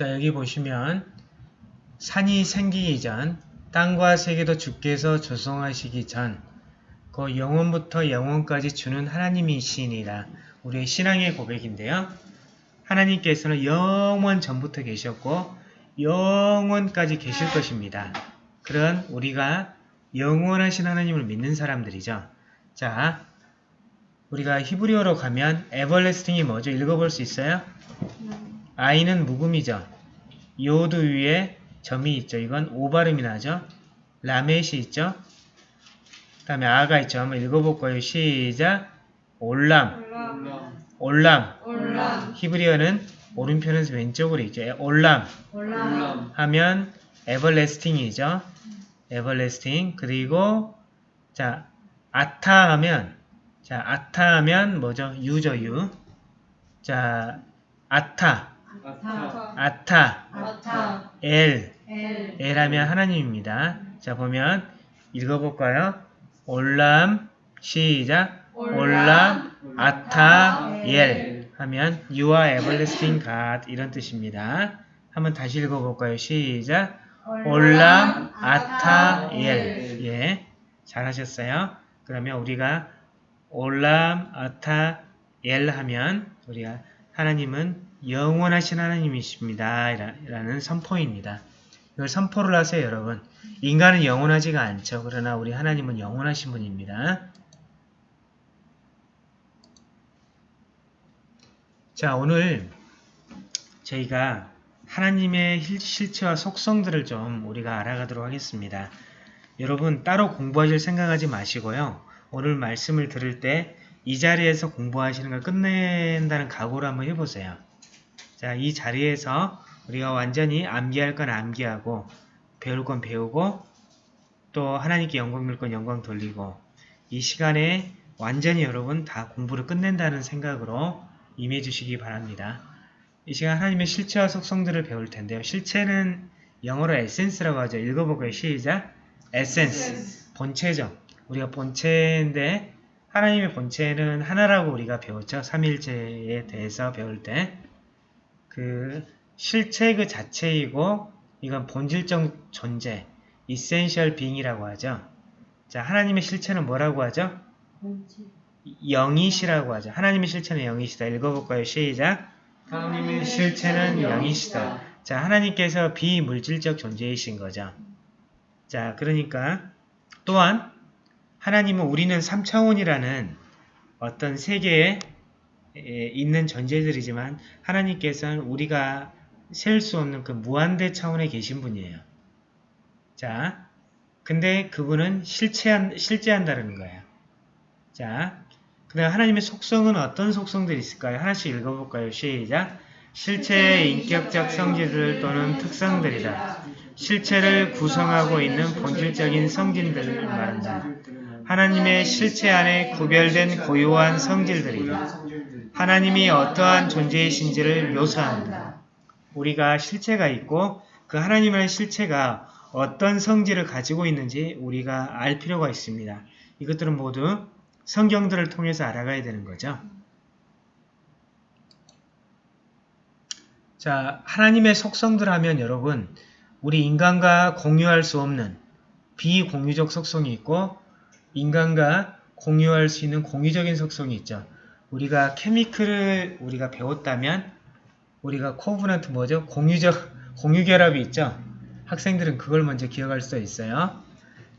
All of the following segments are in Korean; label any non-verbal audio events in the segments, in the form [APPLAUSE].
자 여기 보시면 산이 생기기 전 땅과 세계도 주께서 조성하시기 전 그 영원부터 영원까지 주는 하나님이시니라. 우리의 신앙의 고백인데요. 하나님께서는 영원 전부터 계셨고 영원까지 계실 것입니다. 그런 우리가 영원하신 하나님을 믿는 사람들이죠. 자, 우리가 히브리어로 가면 에버레스팅이 뭐죠? 읽어볼 수 있어요? עין은 묵음이죠. יוד 위에 점이 있죠. 이건 오발음이 나죠. למד이 있죠. 그 다음에 아가 있죠. 한번 읽어볼 거예요. 시작. עולם. עולם עולם. עולם 히브리어는 오른편은 왼쪽으로 있죠. 에- עולם עולם 하면 everlasting이죠. everlasting. 그리고 자 אתה 하면 자 아타 하면 뭐죠? 유죠 유. 자 아타 아타 아타 아타 엘 엘 엘 하면 하나님입니다. 자 보면 읽어볼까요? 올람 시작 올람 아타 엘 하면 You are everlasting God 이런 뜻입니다. 한번 다시 읽어볼까요? 시작 올람 아타 엘 예, 잘하셨어요. 그러면 우리가 올람 아타 엘 하면 우리가 하나님은 영원하신 하나님이십니다. 라- 라는 선포입니다. 이걸 선포를 하세요, 여러분. 인간은 영원하지가 않죠. 그러나 우리 하나님은 영원하신 분입니다. 자, 오늘 저희가 하나님의 실- 실체와 속성들을 좀 우리가 알아가도록 하겠습니다. 여러분 따로 공부하실 생각하지 마시고요. 오늘 말씀을 들을 때 이 자리에서 공부하시는 걸 끝낸다는 각오를 한번 해보세요. 자, 이 자리에서 우리가 완전히 암기할 건 암기하고 배울 건 배우고 또 하나님께 영광 돌릴 건 영광 돌리고 이 시간에 완전히 여러분 다 공부를 끝낸다는 생각으로 임해 주시기 바랍니다. 이 시간 하나님의 실체와 속성들을 배울 텐데요. 실체는 영어로 에센스라고 하죠. 읽어볼까요? 시작! 에센스. 본체죠. 우리가 본체인데 하나님의 본체는 하나라고 우리가 배웠죠. 삼일체에 대해서 배울 때. 그 실체 그 자체이고 이건 본질적 존재, essential being이라고 하죠. 자, 하나님의 실체는 뭐라고 하죠? 영이시라고 하죠. 하나님의 실체는 영이시다. 읽어볼까요? 시작! 하나님의 실체는 영이시다. 자, 하나님께서 비물질적 존재이신 거죠. 자, 그러니까 또한 하나님은 우리는 3차원이라는 어떤 세계에 에, 있는 존재들이지만 하나님께서는 우리가 셀 수 없는 그 무한대 차원에 계신 분이에요. 자, 근데 그분은 실체한, 실제한다는 거예요. 자, 그 다음 하나님의 속성은 어떤 속성들이 있을까요? 하나씩 읽어볼까요? 시작! 실체의 인격적 성질들 또는 특성들이다. 실체를 구성하고 있는 본질적인 성질들을 말한다. 하나님의 실체 안에 구별된 고유한 성질들이다. 하나님이 어떠한 존재이신지를 묘사한다. 우리가 실체가 있고 그 하나님의 실체가 어떤 성질을 가지고 있는지 우리가 알 필요가 있습니다. 이것들은 모두 성경들을 통해서 알아가야 되는 거죠. 자, 하나님의 속성들 하면 여러분, 우리 인간과 공유할 수 없는 비공유적 속성이 있고 인간과 공유할 수 있는 공유적인 속성이 있죠. 우리가 케미크를 우리가 배웠다면 우리가 코브넌트 뭐죠? 공유적 공유결합이 있죠. 학생들은 그걸 먼저 기억할 수 있어요.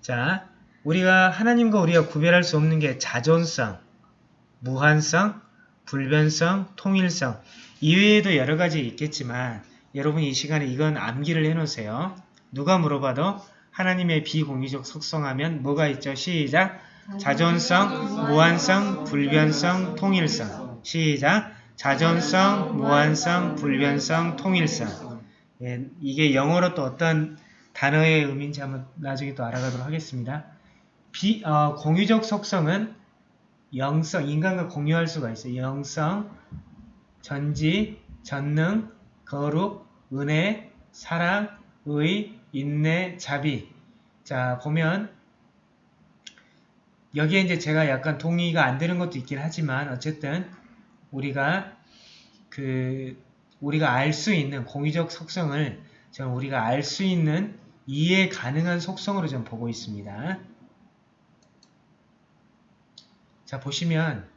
자, 우리가 하나님과 우리가 구별할 수 없는 게 자존성, 무한성, 불변성, 통일성 이외에도 여러 가지 있겠지만 여러분 이 시간에 이건 암기를 해놓으세요. 누가 물어봐도 하나님의 비공유적 속성하면 뭐가 있죠? 시작! 자존성, 무한성, 불변성, 통일성 시작! 자존성, 무한성, 불변성, 통일성 예, 이게 영어로 또 어떤 단어의 의미인지 한번 나중에 또 알아가도록 하겠습니다. 비, 어, 공유적 속성은 영성, 인간과 공유할 수가 있어요. 영성, 전지, 전능, 거룩, 은혜, 사랑, 의, 인내, 자비. 자, 보면 여기에 이제 제가 약간 동의가 안 되는 것도 있긴 하지만 어쨌든 우리가 그 우리가 알 수 있는 공유적 속성을 저는 우리가 알 수 있는 이해 가능한 속성으로 좀 보고 있습니다. 자 보시면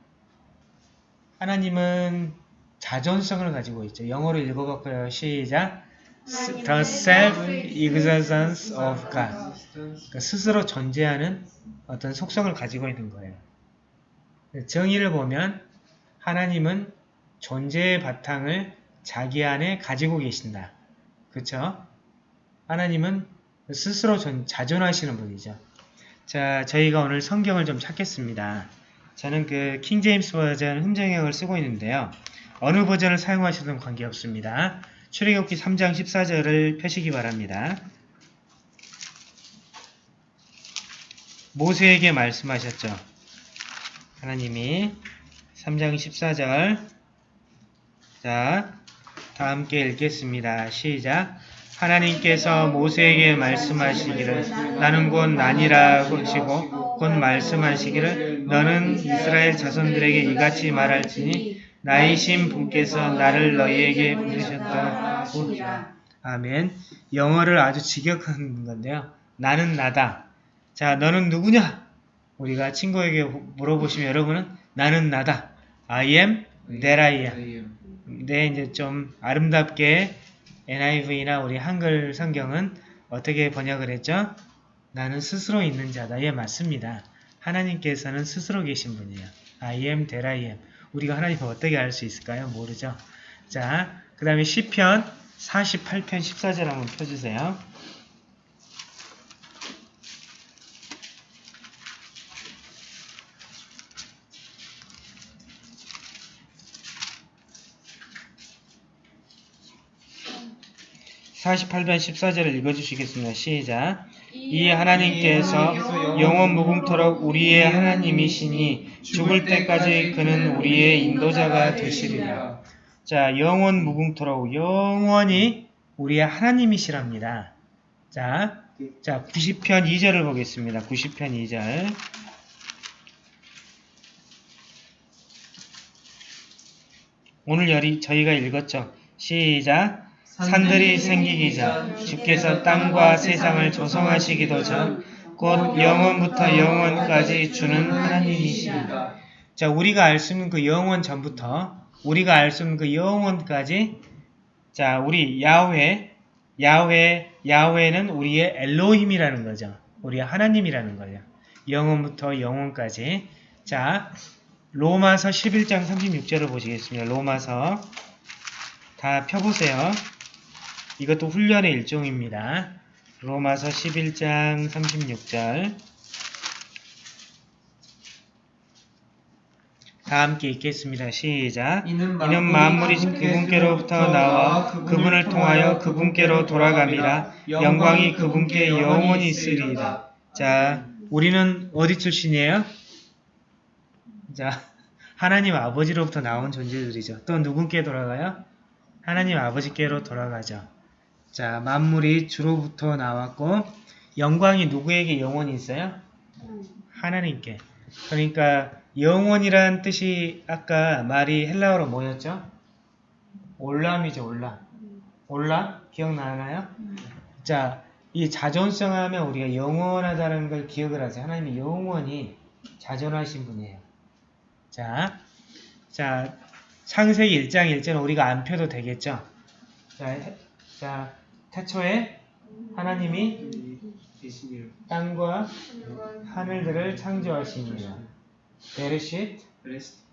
하나님은 자존성을 가지고 있죠. 영어로 읽어볼까요? 시작. The self-existence of God. 그러니까 스스로 존재하는 어떤 속성을 가지고 있는 거예요. 정의를 보면 하나님은 존재의 바탕을 자기 안에 가지고 계신다. 그렇죠? 하나님은 스스로 존- 자존하시는 분이죠. 자, 저희가 오늘 성경을 좀 찾겠습니다. 저는 그 킹제임스 버전 흠정역을 쓰고 있는데요. 어느 버전을 사용하셔도 관계없습니다. 출애굽기 3장 14절을 펴시기 바랍니다. 모세에게 말씀하셨죠. 하나님이 3장 14절 자, 다 함께 읽겠습니다. 시작 하나님께서 모세에게 말씀하시기를 나는 곧 나니라 하시고 곧 말씀하시기를 너는 이스라엘 자손들에게 이같이 말할지니 나이신 분께서 나를 너희에게 부르셨다. 아멘. 영어를 아주 직역한 건데요. 나는 나다. 자, 너는 누구냐? 우리가 친구에게 물어보시면 여러분은 나는 나다. I am that I am. 네, 이제 좀 아름답게 NIV나 우리 한글 성경은 어떻게 번역을 했죠? 나는 스스로 있는 자다. 예, 맞습니다. 하나님께서는 스스로 계신 분이에요. I am that I am. 우리가 하나님을 어떻게 알 수 있을까요? 모르죠. 자, 그 다음에 시편 48편 14절 한번 펴주세요. (48편 14절을) 읽어주시겠습니다. 시작 이 하나님께서 영원 무궁토록 우리의 하나님이시니 죽을 때까지 그는 우리의 인도자가 되시리라. 자, 영원 무궁토록 영원히 우리의 하나님이시랍니다. 자, 자 90편 2절을 보겠습니다. 90편 2절. 오늘 열이 저희가 읽었죠. 시작. 산들이 생기기 전 주께서 땅과 세상을 조성하시기도 전 곧 영원부터 영원까지 주는 하나님이시다. 자, 우리가 알 수 있는 그 영원 전부터 우리가 알 수 있는 그 영원까지 자, 우리 야훼 야훼 야훼는 우리의 엘로힘이라는 거죠. 우리의 하나님이라는 거예요. 영원부터 영원까지. 자, 로마서 11장 36절을 보시겠습니다. 로마서 다 펴보세요. 이것도 훈련의 일종입니다. 로마서 11장 36절 다 함께 읽겠습니다. 시작. 이는 이는 만물이 그분께로부터 나와 그분을 통하여 그분께로 돌아갑니다. 영광이 그분께 영원히 있으리이다. 자, 우리는 어디 출신이에요? 자, 하나님 아버지로부터 나온 존재들이죠. 또 누군께 돌아가요? 하나님 아버지께로 돌아가죠. 자, 만물이 주로부터 나왔고 영광이 누구에게 영원히 있어요? 하나님께. 그러니까 영원이란 뜻이 아까 말이 헬라어로 뭐였죠? 올람이죠, 올람. 올람? 기억나나요? 자, 이 자존성 하면 우리가 영원하다는 걸 기억을 하세요. 하나님이 영원히 자존하신 분이에요. 자, 자, 창세기 1장 1절은 우리가 안 펴도 되겠죠? 자, 해- 자 태초에 하나님이. 땅과 하늘들을 창조하시니라. בראשית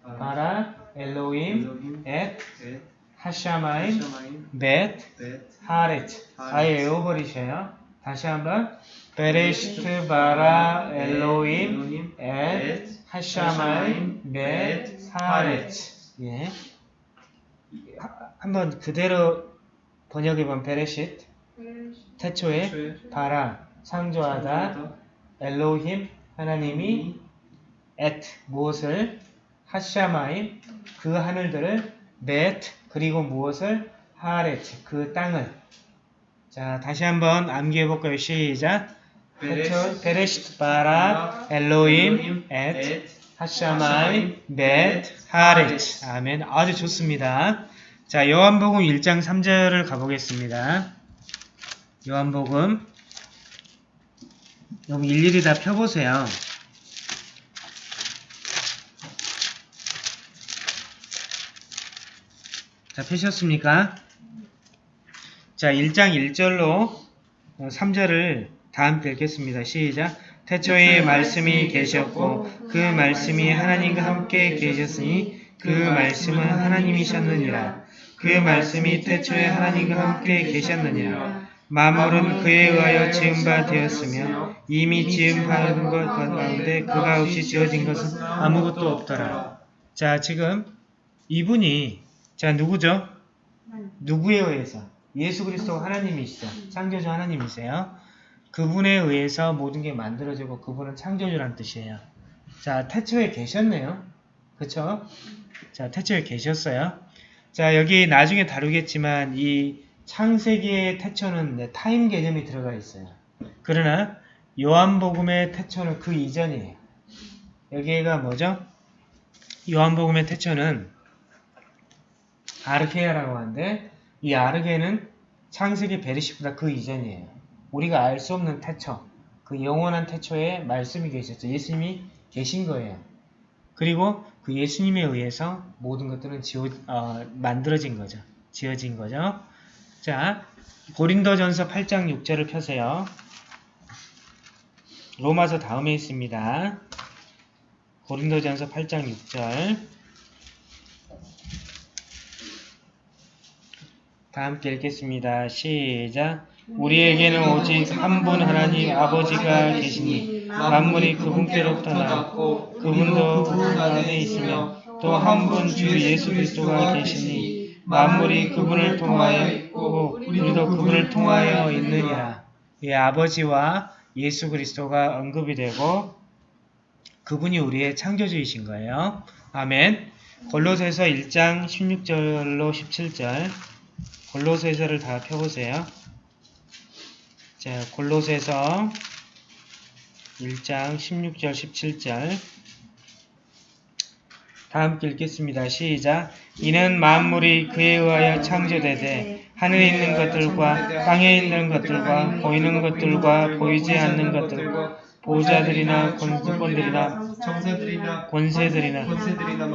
ברא, אלהים, אלהים את, ואת השמים, שמים ואת, ואת הארץ. 아예 외워버리셔요. 다시 한번. בראשית, ברא, אלהים, את, השמים, ואת, הארץ. 예. 하- 한번 그대로 번역해보면 베레시트, 태초에 최 바라, 창조하다, 엘로힘, 하나님이 엣, 무엇을, 하샤마임, 그 하늘들을, 벳, 그리고 무엇을, 하렛, 그 땅을. 자, 다시 한번 암기해 볼까요? 시작. 태초, 베레시트, 바라, 엘로힘, 엣, 하샤마임, 벳, 하렛. 아멘. 아주 좋습니다. 자, 요한복음 1장 3절을 가보겠습니다. 요한복음 여기 일일이 다 펴보세요. 자, 펴셨습니까? 자, 1장 1절로 3절을 다 함께 읽겠습니다. 시작. 태초에 말씀이 계셨고 그 말씀이 하나님과 함께 계셨으니 그 말씀은 하나님이셨느니라. 그 말씀이 태초에 하나님과 함께 계셨느니라. 만물은 그에 의하여 지은 바 되었으며 이미 바된 것 가운데 그가 없이 지어진 것은 아무것도 없더라. 자, 지금 이분이 자 누구죠? 누구에 의해서? 예수 그리스도 하나님이시죠. 창조주 하나님이세요. 그분에 의해서 모든 게 만들어지고 그분은 창조주란 뜻이에요. 자, 태초에 계셨네요. 그쵸? 자, 태초에 계셨어요. 자, 여기 나중에 다루겠지만 이 창세기의 태초는 네, 타임 개념이 들어가 있어요. 그러나 요한복음의 태초는 그 이전이에요. 여기가 뭐죠? 요한복음의 태초는 아르케아라고 하는데 이 아르게는 창세기 베르시보다 그 이전이에요. 우리가 알 수 없는 태초, 그 영원한 태초에 말씀이 계셨죠. 예수님이 계신 거예요. 그리고 그 예수님에 의해서 모든 것들은 지어, 어, 만들어진 거죠. 지어진 거죠. 자, 고린도전서 8장 6절을 펴세요. 로마서 다음에 있습니다. 고린도전서 8장 6절 다 함께 읽겠습니다. 시작 우리에게는 오직 한 분 하나님 아버지가 계시니 만물이 그분께로부터 나왔고 그분도 그분 안에 있으며 또 한 분 주 예수 그리스도가 계시니 만물이 그분을 통하여 있고 우리도 그분을 통하여 있느니라. 이 아버지와 예수 그리스도가 언급이 되고 그분이 우리의 창조주이신 거예요. 아멘. 골로새서 1장 16절로 17절 골로새서를 다 펴보세요. 자, 골로새서 1장 16절 17절 다 함께 읽겠습니다. 시작. 이는 만물이 그에 의하여 창조되되 하늘에 있는 것들과 땅에 있는 것들과 보이는 것들과 보이지 않는 것들과 보좌들이나 권세권들이나 권세들이나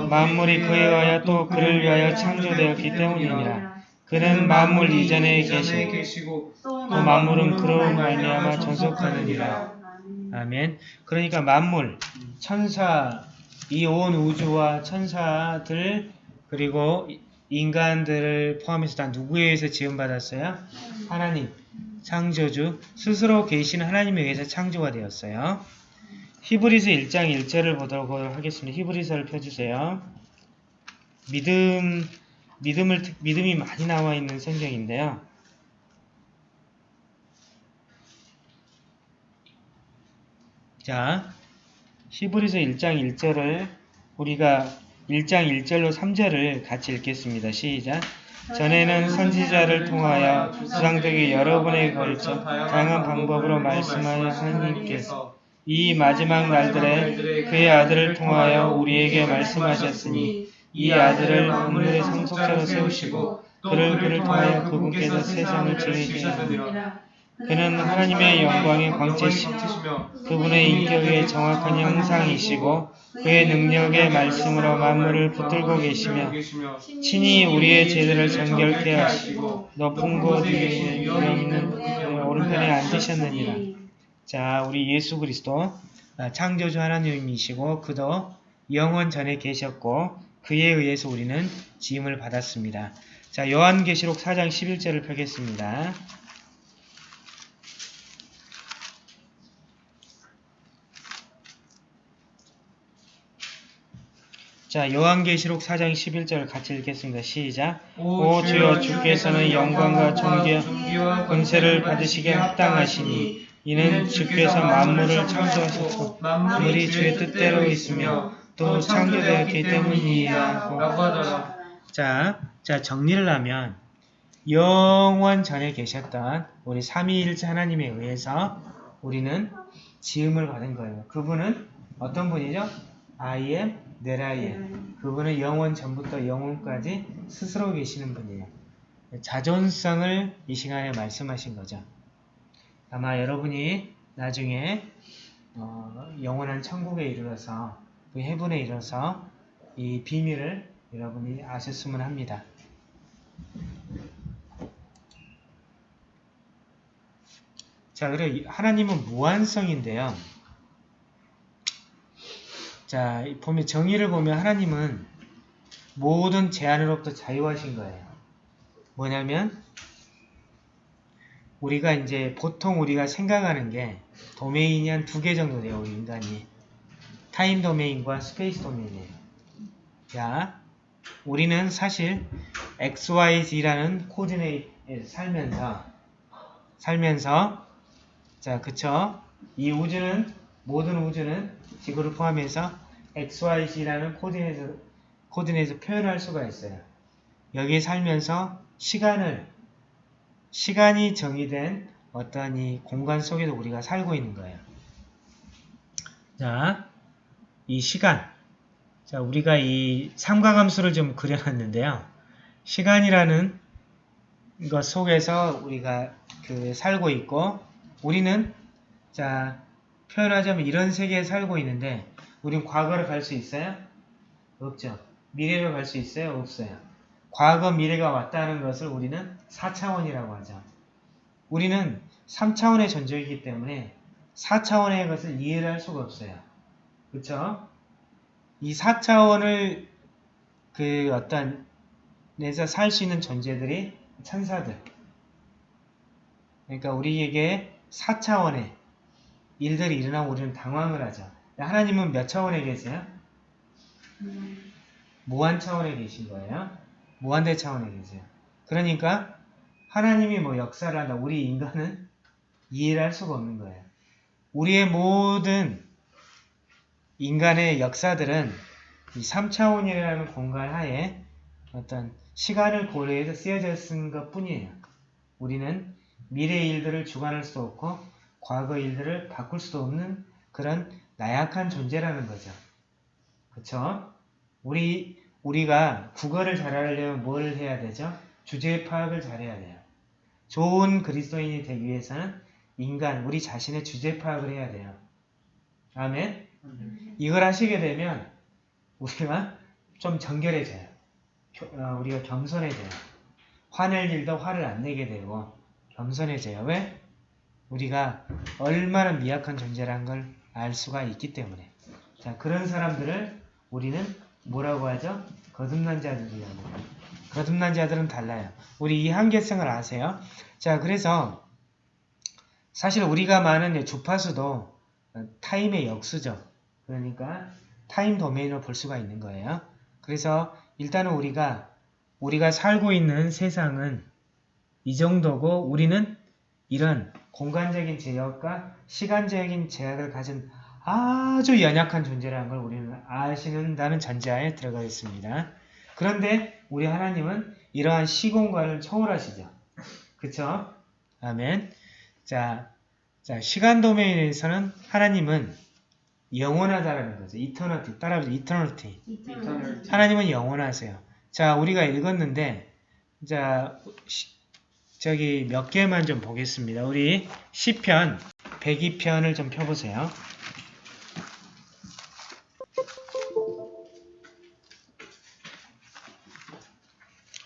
만물이 그에 의하여 또 그를 위하여 창조되었기 때문이니라. 그는 만물 이전에 계시고 또 만물은 그로 말미암아 존속하느니라. 아멘. 그러니까 만물, 천사, 이 온 우주와 천사들 그리고 인간들을 포함해서 다 누구에 의해서 지음받았어요? 하나님, 창조주, 스스로 계신 하나님에 의해서 창조가 되었어요. 히브리서 1장 1절을 보도록 하겠습니다. 히브리서를 펴주세요. 믿음, 믿음을, 특- 믿음이 많이 나와 있는 성경인데요. 자, 히브리서 1장 1절을 우리가 1장 1절로 3절을 같이 읽겠습니다. 시작. 전에는 선지자를 통하여 수상되게 여러 번에 걸쳐 다양한 방법으로 말씀하여 하나님께서 이 마지막 날들에 그의 아들을 통하여 우리에게 말씀하셨으니 이 아들을 만물의 상속자로 세우시고 그를 그를 통하여 그분께서 세상을 지으시게 하느니라. 그는 하나님의 영광의 광채시며 그분의 인격의 정확한 형상이시고 그의 능력의 말씀으로 만물을 붙들고 계시며 친히 우리의 죄들을 정결케 하시고 높은 곳 위에 있는 오른편에 앉으셨느니라. 자, 우리 예수 그리스도 아, 창조주 하나님이시고 그도 영원 전에 계셨고 그에 의해서 우리는 지음을 받았습니다. 자, 요한계시록 4장 11절을 펴겠습니다. 자, 요한계시록 4장 11절 같이 읽겠습니다. 시작. 오 주여 주께서는 영광과 존귀와 권세를 받으시게 합당하시니 이는 주께서 만물을 창조하셨고 만물이 주의 뜻대로 있으며 또 창조되었기 라고 하더라. 자, 자 정리를 하면 영원 전에 계셨던 우리 삼위일체 하나님에 의해서 우리는 지음을 받은 거예요. 그분은 어떤 분이죠? I am 네라예. 그분은 영원 전부터 영원까지 스스로 계시는 분이에요. 자존성을 이 시간에 말씀하신 거죠. 아마 여러분이 나중에 어, 영원한 천국에 이르러서 그 해분에 이르러서 이 비밀을 여러분이 아셨으면 합니다. 자, 그래 하나님은 무한성인데요. 자, 보면 정의를 보면 하나님은 모든 제한으로부터 자유하신 거예요. 뭐냐면 우리가 이제 보통 우리가 생각하는 게 domain이 한 두 개 정도 돼요. 우리 인간이. time domain과 space domain이에요. 자, 우리는 사실 XYZ라는 coordinate에 살면서 살면서 자, 그쵸? 이 우주는 모든 우주는 지구를 포함해서 XYZ라는 코디네이트 코디네이트 표현할 수가 있어요. 여기에 살면서 시간을 시간이 정의된 어떤 이 공간 속에도 우리가 살고 있는 거예요. 자, 이 시간. 자, 우리가 이 삼각함수를 좀 그려놨는데요. 시간이라는 것 속에서 우리가 그 살고 있고, 우리는 자 표현하자면 이런 세계에 살고 있는데, 우린 과거를 갈 수 있어요? 없죠. 미래로 갈수 있어요? 없어요. 과거, 미래가 왔다는 것을 우리는 4차원이라고 하죠. 우리는 3차원의 존재이기 때문에 4차원의 것을 이해를 할 수가 없어요. 그쵸? 이 4차원을 그 어떤 내서 살 수 있는 존재들이 천사들. 그러니까 우리에게 4차원의 일들이 일어나면 우리는 당황을 하죠. 하나님은 몇 차원에 계세요? 무한 차원에 계신 거예요. 무한대 차원에 계세요. 그러니까 하나님이 뭐 역사를 한다. 우리 인간은 이해를 할 수가 없는 거예요. 우리의 모든 인간의 역사들은 이 3차원이라는 공간 하에 어떤 시간을 고려해서 쓰여져 쓴것 뿐이에요. 우리는 미래 일들을 주관할 수 없고 과거 일들을 바꿀 수도 없는 그런 나약한 존재라는 거죠. 그쵸? 우리, 우리가 국어를 잘하려면 뭘 해야 되죠? 주제 파악을 잘해야 돼요. 좋은 그리스도인이 되기 위해서는 인간, 우리 자신의 주제 파악을 해야 돼요. 아멘? 이걸 하시게 되면 우리가 좀 정결해져요. 겨- 어, 우리가 겸손해져요. 화낼 일도 화를 안 내게 되고 겸손해져요. 왜? 우리가 얼마나 미약한 존재라는 걸 알 수가 있기 때문에. 자, 그런 사람들을 우리는 뭐라고 하죠? 거듭난 자들이라고. 거듭난 자들은 달라요. 우리 이 한계성을 아세요? 자, 그래서 사실 우리가 많은 주파수도 타임의 역수죠. 그러니까 타임 도메인으로 볼 수가 있는 거예요. 그래서 일단은 우리가 우리가 살고 있는 세상은 이 정도고 우리는 이런 공간적인 제약과 시간적인 제약을 가진 아주 연약한 존재라는 걸 우리는 아시는다는 전제하에 들어가겠습니다. 그런데 우리 하나님은 이러한 시공간을 초월하시죠. 그쵸? 아멘. 자, 자 시간 도메인에서는 하나님은 영원하다라는 거죠. 이터너티. 따라하죠. 이터너티. 이터널 하나님은 영원하세요. 자, 우리가 읽었는데, 자, 시- 저기 몇 개만 좀 보겠습니다. 우리 시편 102편을 좀 펴보세요.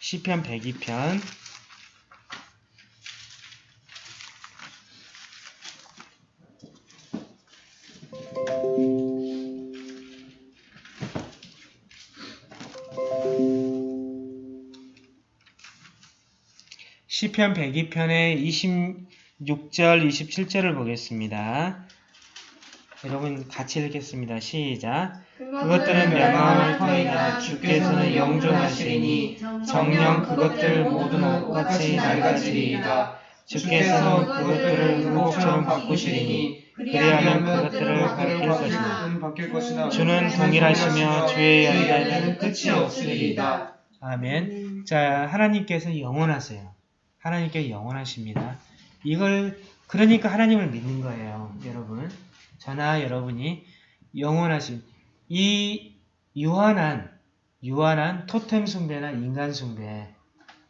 시편 102편 시편 102편의 26절, 27절을 보겠습니다. 여러분 같이 읽겠습니다. 시작. 그것들은 멸망을 터이다. 주께서는 영존하시리니 정령 그것들 모든 옷같이 낡아지리이다. 주께서는 그것들을 의복처럼 바꾸시리니 그리하면 그것들을. 바뀔 것이다. 주는 동일하시며 주의 연단은 끝이 없으리이다. 아멘. 자, 하나님께서 영원하세요. 하나님께 영원하십니다. 이걸 그러니까 하나님을 믿는 거예요, 여러분. 저나 여러분이 영원하신 이 유한한 유한한 토템 숭배나 인간 숭배,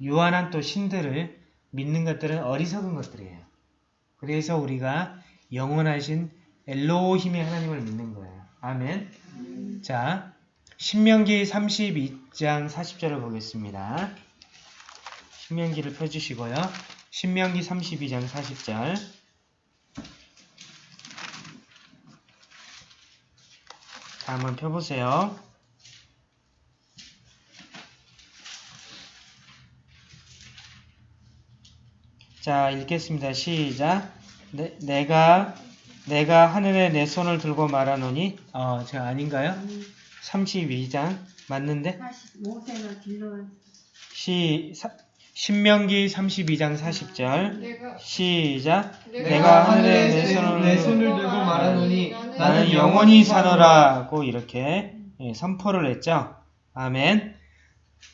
유한한 또 신들을 믿는 것들은 어리석은 것들이에요. 그래서 우리가 영원하신 엘로힘의 하나님을 믿는 거예요. 아멘. 자, 신명기 32장 40절을 보겠습니다. 신명기를 펴주시고요. 신명기 32장 40절. 자, 한번 펴보세요. 자, 읽겠습니다. 시작. 내, 내가 내가 하늘에 내 손을 들고 말하노니 어, 제가 아닌가요? 32장 맞는데? 45세나 길러 시 사, 신명기 32장 40절 내가 시작 내가 하늘에 내 손을, 내 손을 들고 말하노니 나는 영원히 살아라고 이렇게 예, 선포를 했죠. 아멘.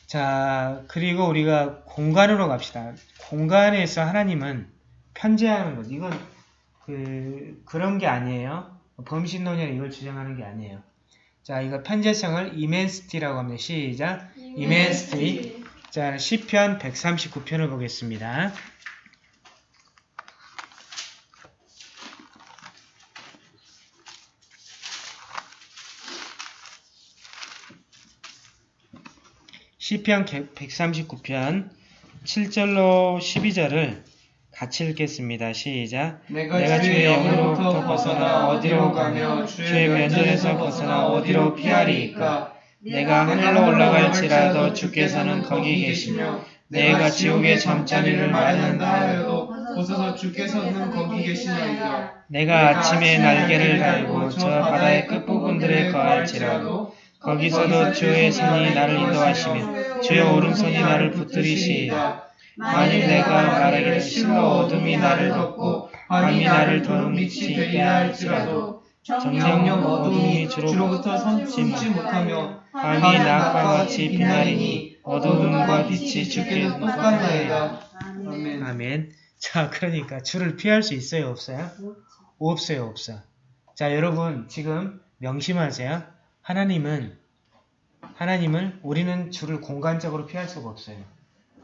자, 그리고 우리가 공간으로 갑시다. 공간에서 하나님은 편재하는 것. 이건 그 그런 게 아니에요. 범신론이나 이걸 주장하는 게 아니에요. 자, 이거 편재성을 이멘스티라고 합니다. 시작. 이멘스티. 자, 시편 139편을 보겠습니다. 시편 139편 7절로 12절을 같이 읽겠습니다. 시작. 내가, 내가 주의 영으로부터 영으로부터 벗어나 어디로 가며 주의 면전에서 벗어나 어디로 피하리이까 내가 하늘로 올라갈지라도 주께서는 거기 계시며 내가 지옥의 잠자리를 마련한다 하여도 벗어서 주께서는 거기 계시나이다 내가 아침에 날개를 달고 저 바다의 끝부분들에 거할지라도 거기서도 주의 손이 나를 인도하시며 주의 오른손이 나를 붙들이시이다. 만일 내가 말하기를 실로 어둠이 나를 덮고 밤이 나를 더욱 미치게 있게 할지라도 정령 어둠이 주로부터 섬지 못하며 밤이 낮과 같이 비나리니 어두움과 빛이 주께 똑같나이다 아멘. 아멘. 자, 그러니까 주를 피할 수 있어요, 없어요? 없어요, 없어. 자, 여러분 지금 명심하세요. 하나님은 하나님을 우리는 주를 공간적으로 피할 수가 없어요.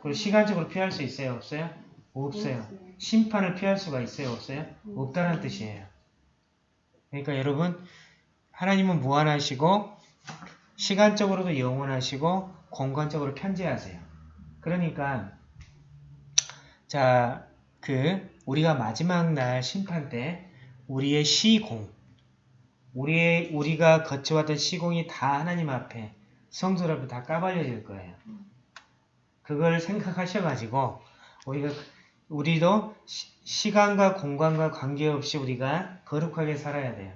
그리고 시간적으로 피할 수 있어요, 없어요? 없어요. 심판을 피할 수가 있어요, 없어요? 없다는 뜻이에요. 그러니까 여러분 하나님은 무한하시고 시간적으로도 영원하시고 공간적으로 편재하세요. 그러니까 자, 그 우리가 마지막 날 심판 때 우리의 시공 우리의 우리가 거쳐왔던 시공이 다 하나님 앞에 성들 앞에 다 까발려질 거예요. 그걸 생각하셔가지고 우리가 우리도 시, 간과 공간과 관계없이 우리가 거룩하게 살아야 돼요.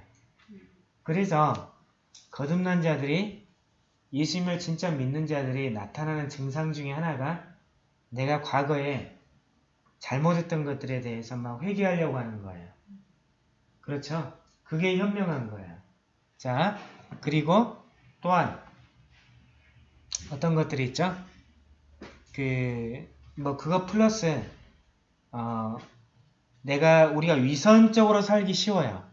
그래서 거듭난 자들이 예수님을 진짜 믿는 자들이 나타나는 증상 중에 하나가 내가 과거에 잘못했던 것들에 대해서 막 회개하려고 하는 거예요. 그렇죠? 그게 현명한 거예요. 자, 그리고 또한 어떤 것들이 있죠? 그, 뭐, 그거 플러스, 어, 내가, 우리가 위선적으로 살기 쉬워요.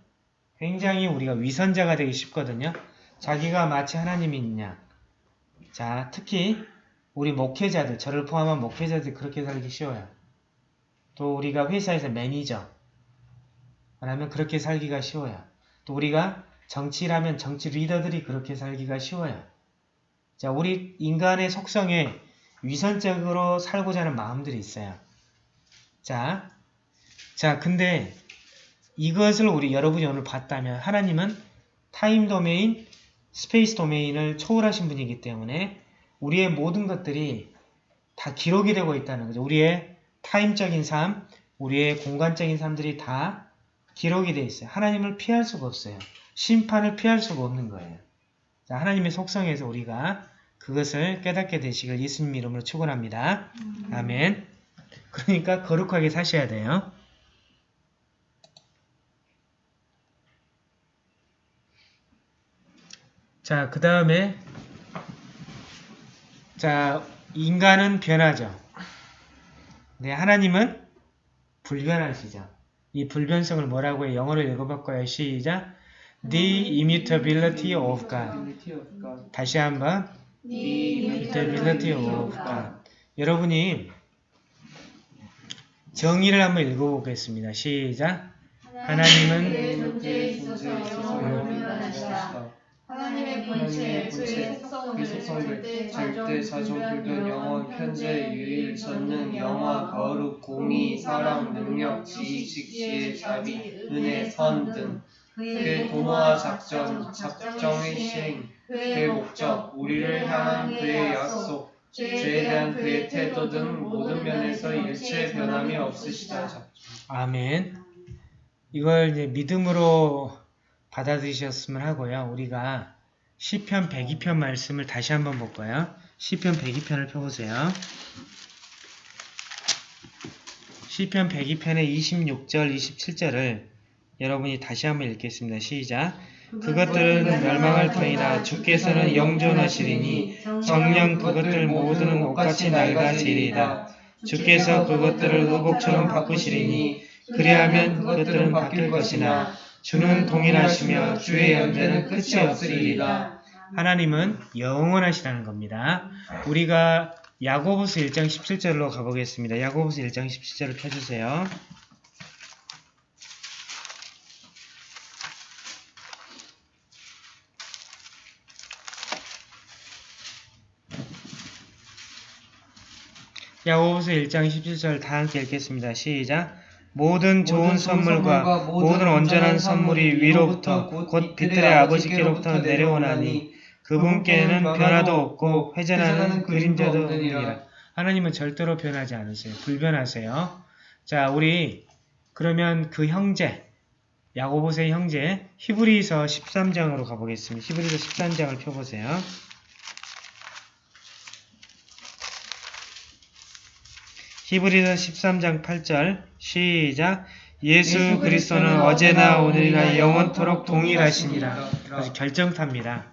굉장히 우리가 위선자가 되기 쉽거든요. 자기가 마치 하나님이 있냐. 자, 특히, 우리 목회자들, 저를 포함한 목회자들 그렇게 살기 쉬워요. 또 우리가 회사에서 매니저, 라면 그렇게 살기가 쉬워요. 또 우리가 정치라면 정치 리더들이 그렇게 살기가 쉬워요. 자, 우리 인간의 속성에 위선적으로 살고자 하는 마음들이 있어요. 자, 자, 근데 이것을 우리 여러분이 오늘 봤다면 하나님은 time domain, space domain을 초월하신 분이기 때문에 우리의 모든 것들이 다 기록이 되고 있다는 거죠. 우리의 타임적인 삶, 우리의 공간적인 삶들이 다 기록이 되어 있어요. 하나님을 피할 수가 없어요. 심판을 피할 수가 없는 거예요. 자, 하나님의 속성에서 우리가 그것을 깨닫게 되시길 예수님 이름으로 축원합니다. 아멘. 그러니까 거룩하게 사셔야 돼요. 자, 그 다음에 자, 인간은 변하죠. 네, 하나님은 불변하시죠. 이 불변성을 뭐라고 해? 영어로 읽어볼까요? 시작. The immutability of God. 다시 한번 The immutability of God. 여러분이 정의를 한번 읽어보겠습니다. 시작. 하나님은 존재에 있어서 영원으로 변하시다. 하나님의 본체, 그의 그 속성들, 속성들 절대, 절대 자존 불변 영원 현재 유일 전능 영화 거룩 공의 사랑 능력 지식 지혜 자비 은혜 선 등. 그의 도모와 작전 작정의 시행. 그의 목적 우리를 향한 그의 약속. 죄에 대한 그의 태도 등 모든 면에서 일체 변함이 없으시다. 아멘. 이걸 이제 믿음으로 받아들이셨으면 하고요. 우리가 시편 102편 말씀을 다시 한번 볼까요? 시편 102편을 펴보세요. 시편 102편의 26절, 27절을 여러분이 다시 한번 읽겠습니다. 시작. 그것들은 멸망할 터이나 주께서는 영존하시리니 정령 그것들 모두는 옷같이 낡아지리이다. 주께서 그것들을 의복처럼 바꾸시리니 그리하면 그것들은 바뀔 것이나 주는 동일하시며 주의 연대는 끝이 없으리이다. 하나님은 영원하시다는 겁니다. 우리가 야고보스 1장 17절로 가보겠습니다. 야고보스 1장 17절을 펴주세요. 야고보서 1장 17절 다 함께 읽겠습니다. 시작. 모든 좋은 선물과 모든 온전한 선물이 위로부터 곧 빛들의 아버지께로부터 내려오나니 그분께는 변화도 없고 회전하는 그림자도 없느니라. 하나님은 절대로 변하지 않으세요. 불변하세요. 자, 우리 그러면 그 형제 야고보서의 형제 히브리서 13장으로 가보겠습니다. 히브리서 13장을 펴보세요. 히브리서 13장 8절 시작 예수 그리스도는 어제나 오늘이나 영원토록 동일하시니라. 아주 결정탑니다.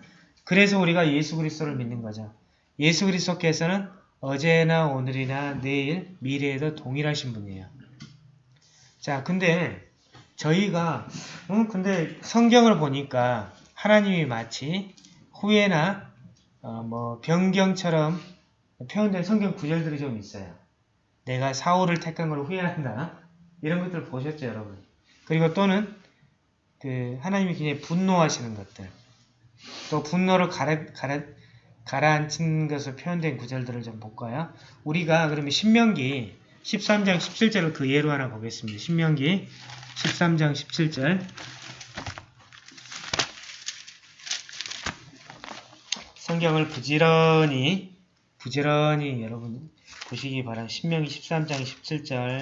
그래서 우리가 예수 그리스도를 믿는 거죠. 예수 그리스도께서는 어제나 오늘이나 내일 미래에도 동일하신 분이에요. 자, 근데 저희가 음, 근데 성경을 보니까 하나님이 마치 후회나 어, 뭐 변경처럼 표현된 성경 구절들이 좀 있어요. 내가 사울을 택한 걸 후회한다. 이런 것들 보셨죠, 여러분? 그리고 또는 그 하나님이 굉장히 분노하시는 것들. 또 분노를 가라, 가라, 가라앉힌 것으로 표현된 구절들을 좀 볼까요? 우리가 그러면 신명기 13장 17절을 그 예로 하나 보겠습니다. 신명기 13장 17절 성경을 부지런히 부지런히 여러분 보시기 바랍니다. 신명기 13장 17절.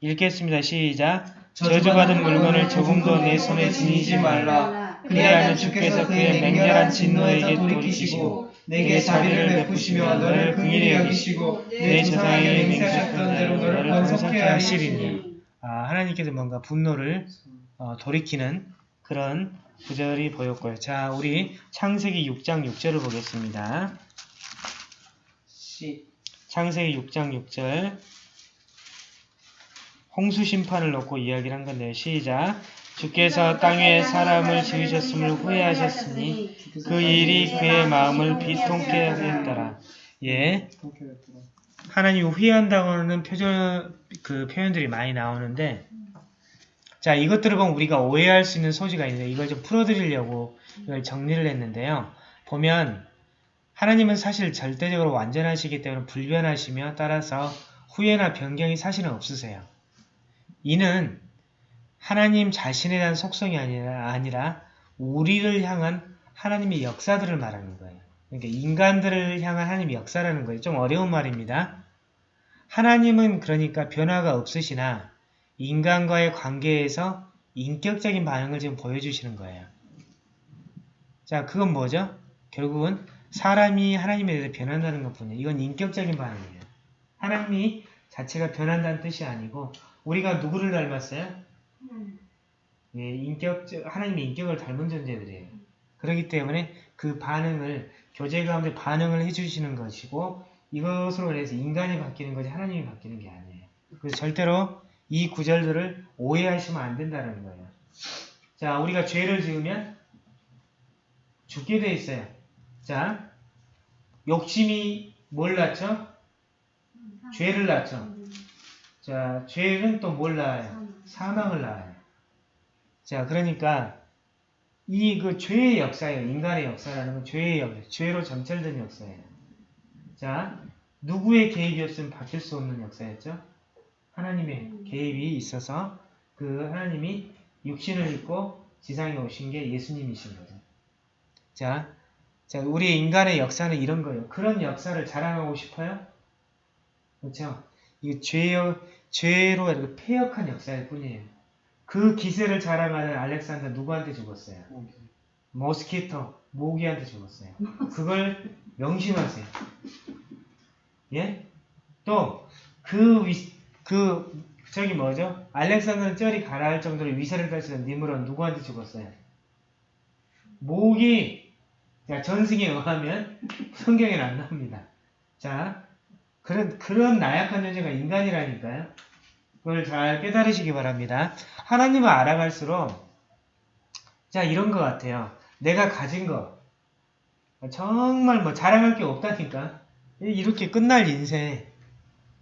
읽겠습니다. 시작. 저주받은 물건을 조금도 내 손에 지니지 말라. 그리하면 주께서 그의 맹렬한 진노에게 돌이키시고 내게 자비를 베푸시며 너를 긍휼히 여기시고 내 조상에게 맹세하셨던 대로 너를 번성케 하시리니. 아, 하나님께서 뭔가 분노를 어, 돌이키는 그런 구절이 보였고요. 자, 우리 창세기 6장 6절을 보겠습니다. 시 창세기 6장 6절 홍수 심판을 놓고 이야기를 한 건데요. 시작 주께서 땅에 사람을 지으셨음을 후회하셨으니 그 일이 그의 마음을 비통케 하였더라. 예. 하나님이 후회한다고 하는 표현, 그 표현들이 많이 나오는데 자 이것들을 보면 우리가 오해할 수 있는 소지가 있는데 이걸 좀 풀어드리려고 이걸 정리를 했는데요. 보면 하나님은 사실 절대적으로 완전하시기 때문에 불변하시며 따라서 후회나 변경이 사실은 없으세요. 이는 하나님 자신에 대한 속성이 아니라, 아니라 우리를 향한 하나님의 역사들을 말하는 거예요. 그러니까 인간들을 향한 하나님의 역사라는 거예요. 좀 어려운 말입니다. 하나님은 그러니까 변화가 없으시나 인간과의 관계에서 인격적인 반응을 지금 보여주시는 거예요. 자, 그건 뭐죠? 결국은 사람이 하나님에 대해서 변한다는 것뿐이에요. 이건 인격적인 반응이에요. 하나님이 자체가 변한다는 뜻이 아니고 우리가 누구를 닮았어요? 예, 인격적 하나님의 인격을 닮은 존재들이에요. 그렇기 때문에 그 반응을 교제 가운데 반응을 해주시는 것이고 이것으로 인해서 인간이 바뀌는 거지 하나님이 바뀌는 게 아니에요. 그래서 절대로 이 구절들을 오해하시면 안 된다는 거예요. 자, 우리가 죄를 지으면 죽게 돼 있어요. 자, 욕심이 뭘 낳죠? 죄를 낳죠. 자, 죄는 또 뭘 낳아요? 사망을 낳아요. 자, 그러니까 이 그 죄의 역사예요. 인간의 역사라는 건 죄의 역사, 죄로 점철된 역사예요. 자, 누구의 개입이 없으면 바뀔 수 없는 역사였죠? 하나님의 개입이 있어서 그 하나님이 육신을 입고 지상에 오신 게 예수님이신 거죠. 자, 자, 우리 인간의 역사는 이런 거예요. 그런 역사를 자랑하고 싶어요? 그렇죠? 이 죄요, 죄로 이렇게 폐역한 역사일 뿐이에요. 그 기세를 자랑하는 알렉산더 누구한테 죽었어요? 모스키토, 모기한테 죽었어요. 그걸 명심하세요. 예? 또, 그 위, 그, 저기 뭐죠? 알렉산더는 쩔이 가라할 정도로 위세를 펼치던 니무론 누구한테 죽었어요? 모기, 자, 전승에 의하면 [LAUGHS] 성경에는 안 나옵니다. 자, 그런, 그런 나약한 존재가 인간이라니까요. 그걸 잘 깨달으시기 바랍니다. 하나님을 알아갈수록, 자, 이런 것 같아요. 내가 가진 거, 정말 뭐 자랑할 게 없다니까. 이렇게 끝날 인생,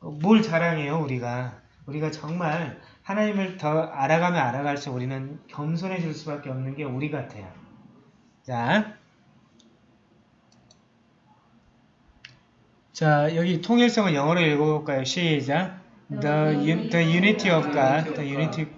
뭘 자랑해요, 우리가. 우리가 정말 하나님을 더 알아가면 알아갈수록 우리는 겸손해질 수밖에 없는 게 우리 같아요. 자, 자 여기 통일성을 영어로 읽어볼까요? 시작. The, un- the unity of God, the unity of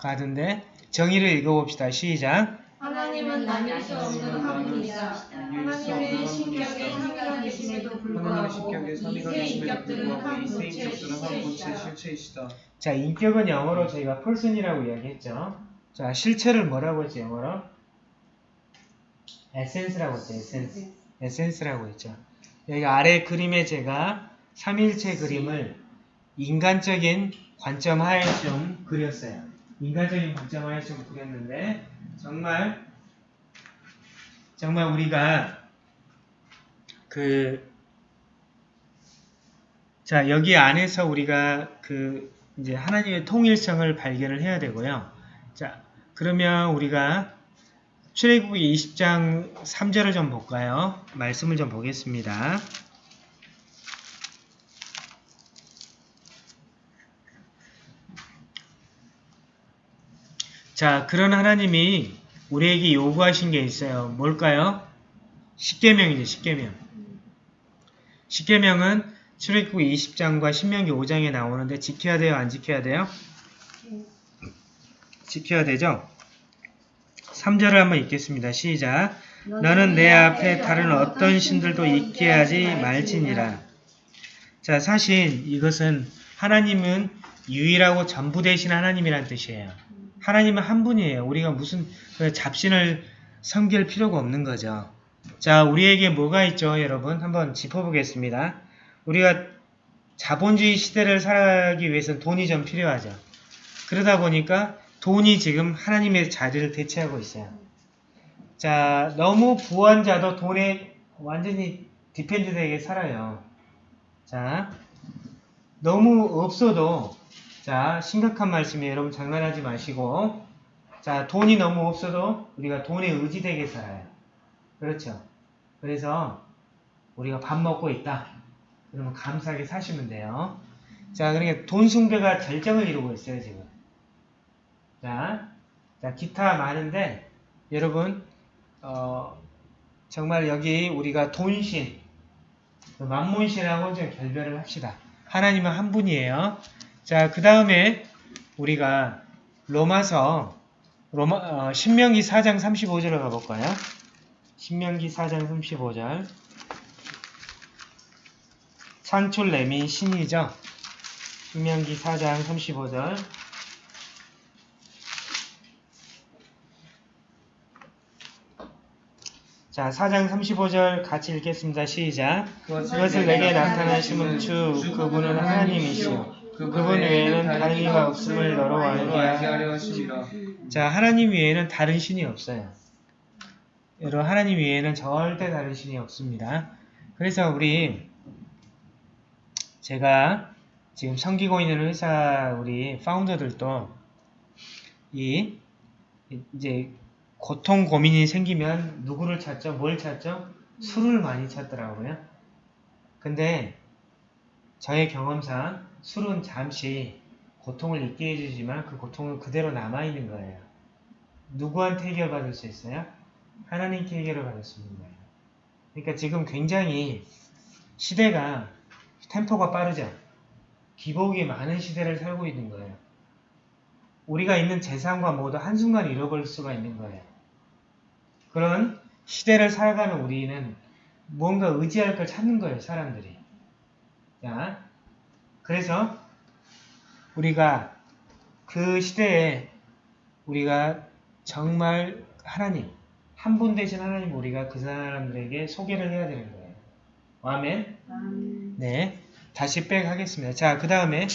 God인데 정의를 읽어봅시다. 시작. 하나님은 나뉠 수 없는 한 분이다. 하나님의 계심에도 하나님의 불구하고 이세 인격들은 불구하고 한 이세 본체 인격들은 한 본체 실체이시다. 실체이시다. 자, 인격은 영어로 저희가 person이라고 이야기했죠. 자, 실체를 뭐라고 했죠, 영어로? essence라고 했죠, essence. essence라고 했죠. 여기 아래 그림에 제가 삼일체 그림을 인간적인 관점 하에 좀 그렸어요. 인간적인 관점 하에 좀 그렸는데 정말 정말 우리가 그 자, 여기 안에서 우리가 그 이제 하나님의 통일성을 발견을 해야 되고요. 자, 그러면 우리가 출애굽기 20장 3절을 좀 볼까요? 말씀을 좀 보겠습니다. 자, 그런 하나님이 우리에게 요구하신 게 있어요. 뭘까요? 십계명이죠, 십계명. 십계명은 출애굽기 20장과 신명기 5장에 나오는데 지켜야 돼요, 안 지켜야 돼요? 지켜야 되죠? 3절을 한번 읽겠습니다. 시작. 너는 내 앞에 다른 어떤 신들도 있게 하지 말지니라. 자, 사실 이것은 하나님은 유일하고 전부 되신 하나님이란 뜻이에요. 하나님은 한 분이에요. 우리가 무슨 그 잡신을 섬길 필요가 없는 거죠. 자, 우리에게 뭐가 있죠, 여러분? 한번 짚어보겠습니다. 우리가 자본주의 시대를 살아가기 위해서는 돈이 좀 필요하죠. 그러다 보니까 돈이 지금 하나님의 자리를 대체하고 있어요. 자, 너무 부한 자도 돈에 완전히 depend 되게 살아요. 자, 너무 없어도 자, 심각한 말씀이에요. 여러분 장난하지 마시고 자, 돈이 너무 없어도 우리가 돈에 의지되게 살아요. 그렇죠? 그래서 우리가 밥 먹고 있다. 그러면 감사하게 사시면 돼요. 자, 그러니까 돈 숭배가 절정을 이루고 있어요, 지금. 자, 자 기타 많은데 여러분 어, 정말 여기 우리가 돈신, 그 만문신하고 좀 결별을 합시다. 하나님은 한 분이에요. 자, 그 다음에 우리가 로마서 로마 어, 신명기 4장 35절을 가볼까요? 신명기 4장 35절 창출 내민 신이죠. 신명기 4장 35절 자, 4장 35절 같이 읽겠습니다. 시작. 그것을 내게 나타나심은 주 그분은 하나님이시오. 그분 외에는 다른 이가 없음을 너로 알게 알게. 하려 하십니다. 자, 하나님 외에는 다른 신이 없어요. 여러분, 하나님 외에는 절대 다른 신이 없습니다. 그래서 우리 제가 지금 섬기고 있는 회사 우리 파운더들도 이 이제 고통 고민이 생기면 누구를 찾죠? 뭘 찾죠? 술을 많이 찾더라고요. 근데 저의 경험상 술은 잠시 고통을 잊게 해주지만 그 고통은 그대로 남아있는 거예요. 누구한테 해결받을 수 있어요? 하나님께 해결을 받을 수 있는 거예요. 그러니까 지금 굉장히 시대가 템포가 빠르죠. 기복이 많은 시대를 살고 있는 거예요. 우리가 있는 재산과 모두 한순간 잃어버릴 수가 있는 거예요. 그런 시대를 살아가는 우리는 뭔가 의지할 걸 찾는 거예요, 사람들이. 자, 그래서 우리가 그 시대에 우리가 정말 하나님, 한 분 대신 하나님 우리가 그 사람들에게 소개를 해야 되는 거예요. 아멘? 아멘. 네. 다시 백 하겠습니다. 자, 그 다음에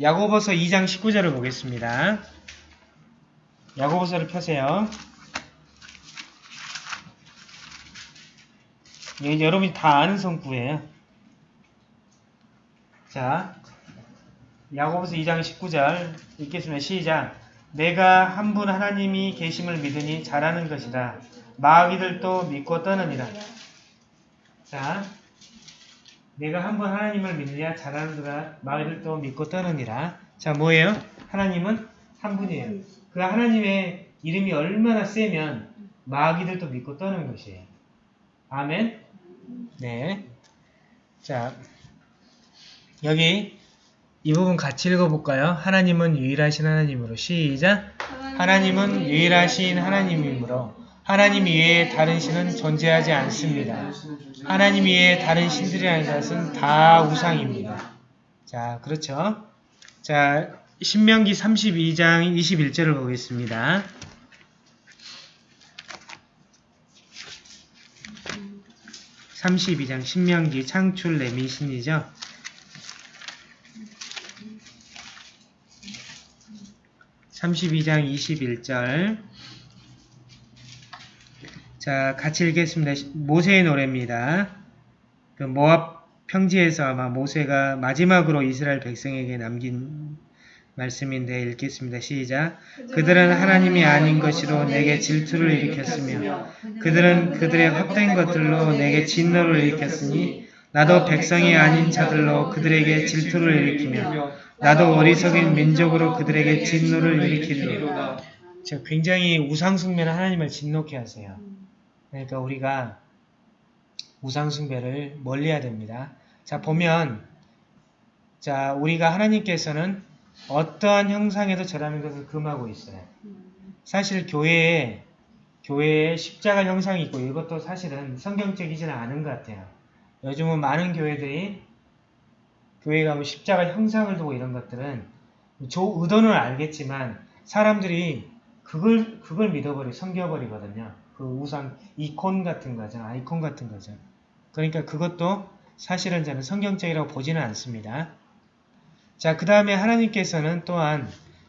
야고보서 2장 19절을 보겠습니다. 야고보서를 펴세요. 예, 여러분이 다 아는 성구예요. 자, 야고보서 2장 19절 읽겠습니다. 시작. 내가 한 분 하나님이 계심을 믿으니 잘하는 것이다. 마귀들도 믿고 떠느니라. 자, 내가 한번 하나님을 믿느냐 잘하는도다 마귀들도 믿고 떠느니라. 자 뭐예요? 하나님은 한 분이에요. 그 하나님의 이름이 얼마나 세면 마귀들도 믿고 떠는 것이에요. 아멘. 네. 자 여기 이 부분 같이 읽어볼까요? 하나님은 유일하신 하나님으로 시작. 하나님은 유일하신 하나님이므로 하나님 외에 다른 신은 존재하지 않습니다. 하나님 외에 다른 신들이라는 것은 다 우상입니다. 자, 그렇죠? 자, 신명기 32장 21절을 보겠습니다. (32장) 신명기 창출 레미신이죠. (32장) (21절) 자, 같이 읽겠습니다. 모세의 노래입니다. 그 모압 평지에서 아마 모세가 마지막으로 이스라엘 백성에게 남긴 말씀인데 읽겠습니다. 시작. 그들은 하나님이 아닌 것으로 내게 질투를 일으켰으며 그들은 그들의 헛된 것들로 내게 진노를 일으켰으니 나도 백성이 아닌 자들로 그들에게 질투를 일으키며 나도 어리석인 민족으로 그들에게 진노를 일으키리로다. 자, 굉장히 우상숭배는 하나님을 진노케 하세요. 그러니까 우리가 우상숭배를 멀리해야 됩니다. 자 보면 자 우리가 하나님께서는 어떠한 형상에도 절하는 것을 금하고 있어요. 사실 교회에 교회에 십자가 형상이 있고 이것도 사실은 성경적이지는 않은 것 같아요. 요즘은 많은 교회들이 교회 가면 십자가 형상을 두고 이런 것들은 조 의도는 알겠지만 사람들이 그걸 그걸 믿어버리 섬겨버리거든요. 그 우상 이콘 같은 거죠. 아이콘 같은 거죠. 그러니까 그것도 사실은 저는 성경적이라고 보지는 않습니다. 자, 그 다음에 하나님께서는 또한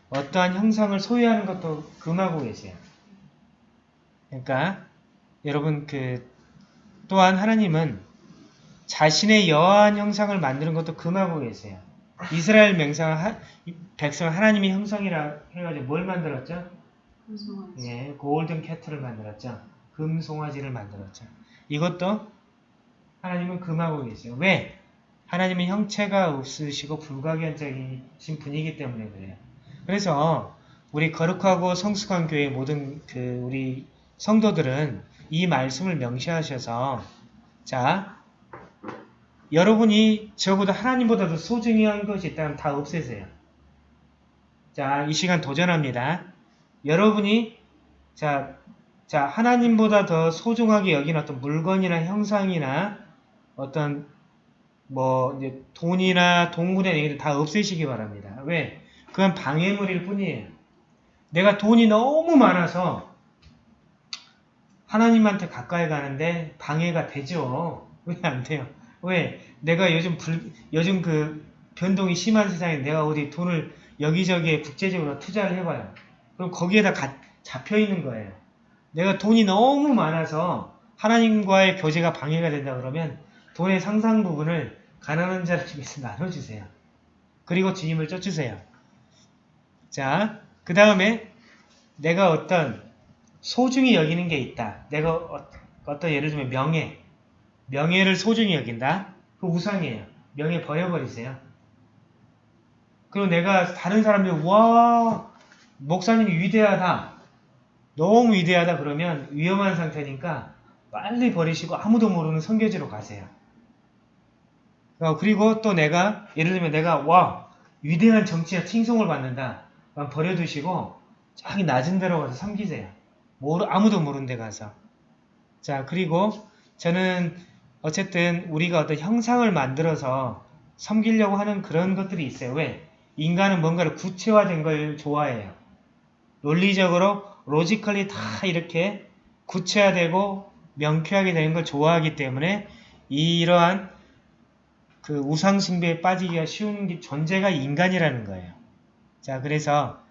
어떠한 형상을 소유하는 것도 금하고 계세요. 그러니까 여러분 그 또한 하나님은 자신의 여한 형상을 만드는 것도 금하고 계세요. 이스라엘 명상 백성 하나님의 형상이라 해가지고 뭘 만들었죠? 금송아지. 예, 골든 캐틀을 만들었죠. 금송아지를 만들었죠. 이것도 하나님은 금하고 계세요. 왜? 하나님은 형체가 없으시고 불가견적이신 분이기 때문에 그래요. 그래서 우리 거룩하고 성숙한 교회 모든 그 우리 성도들은 이 말씀을 명시하셔서 자 여러분이 적어도 하나님보다도 소중히 한 것이 있다면 다 없애세요. 자, 이 시간 도전합니다. 여러분이 자, 자 하나님보다 더 소중하게 여긴 어떤 물건이나 형상이나 어떤 뭐 이제 돈이나 동물의 얘기를 다 없애시기 바랍니다. 왜? 그건 방해물일 뿐이에요. 내가 돈이 너무 많아서 하나님한테 가까이 가는데 방해가 되죠. [LAUGHS] 왜 안 돼요? 왜? 내가 요즘 불, 요즘 그 변동이 심한 세상에 내가 어디 돈을 여기저기에 국제적으로 투자를 해봐요. 그럼 거기에다 가, 잡혀 있는 거예요. 내가 돈이 너무 많아서 하나님과의 교제가 방해가 된다 그러면 돈의 상상 부분을 가난한 자를 중에서 나눠주세요. 그리고 주님을 쫓으세요. 자, 그 다음에 내가 어떤 소중히 여기는 게 있다. 내가 어, 어떤 예를 들면 명예, 명예를 소중히 여긴다. 그 우상이에요. 명예 버려버리세요. 그리고 내가 다른 사람들 와 목사님이 위대하다. 너무 위대하다 그러면 위험한 상태니까 빨리 버리시고 아무도 모르는 성교지로 가세요. 어, 그리고 또 내가 예를 들면 내가 와 위대한 정치에 칭송을 받는다. 버려두시고 저기 낮은 데로 가서 섬기세요. 모르, 아무도 모르는 데 가서. 자 그리고 저는 어쨌든 우리가 어떤 형상을 만들어서 섬기려고 하는 그런 것들이 있어요. 왜? 인간은 뭔가를 구체화된 걸 좋아해요. 논리적으로 logically 다 이렇게 구체화되고 명쾌하게 되는 걸 좋아하기 때문에 이러한 그 우상 숭배에 빠지기가 쉬운 게 존재가 인간이라는 거예요. 자, 그래서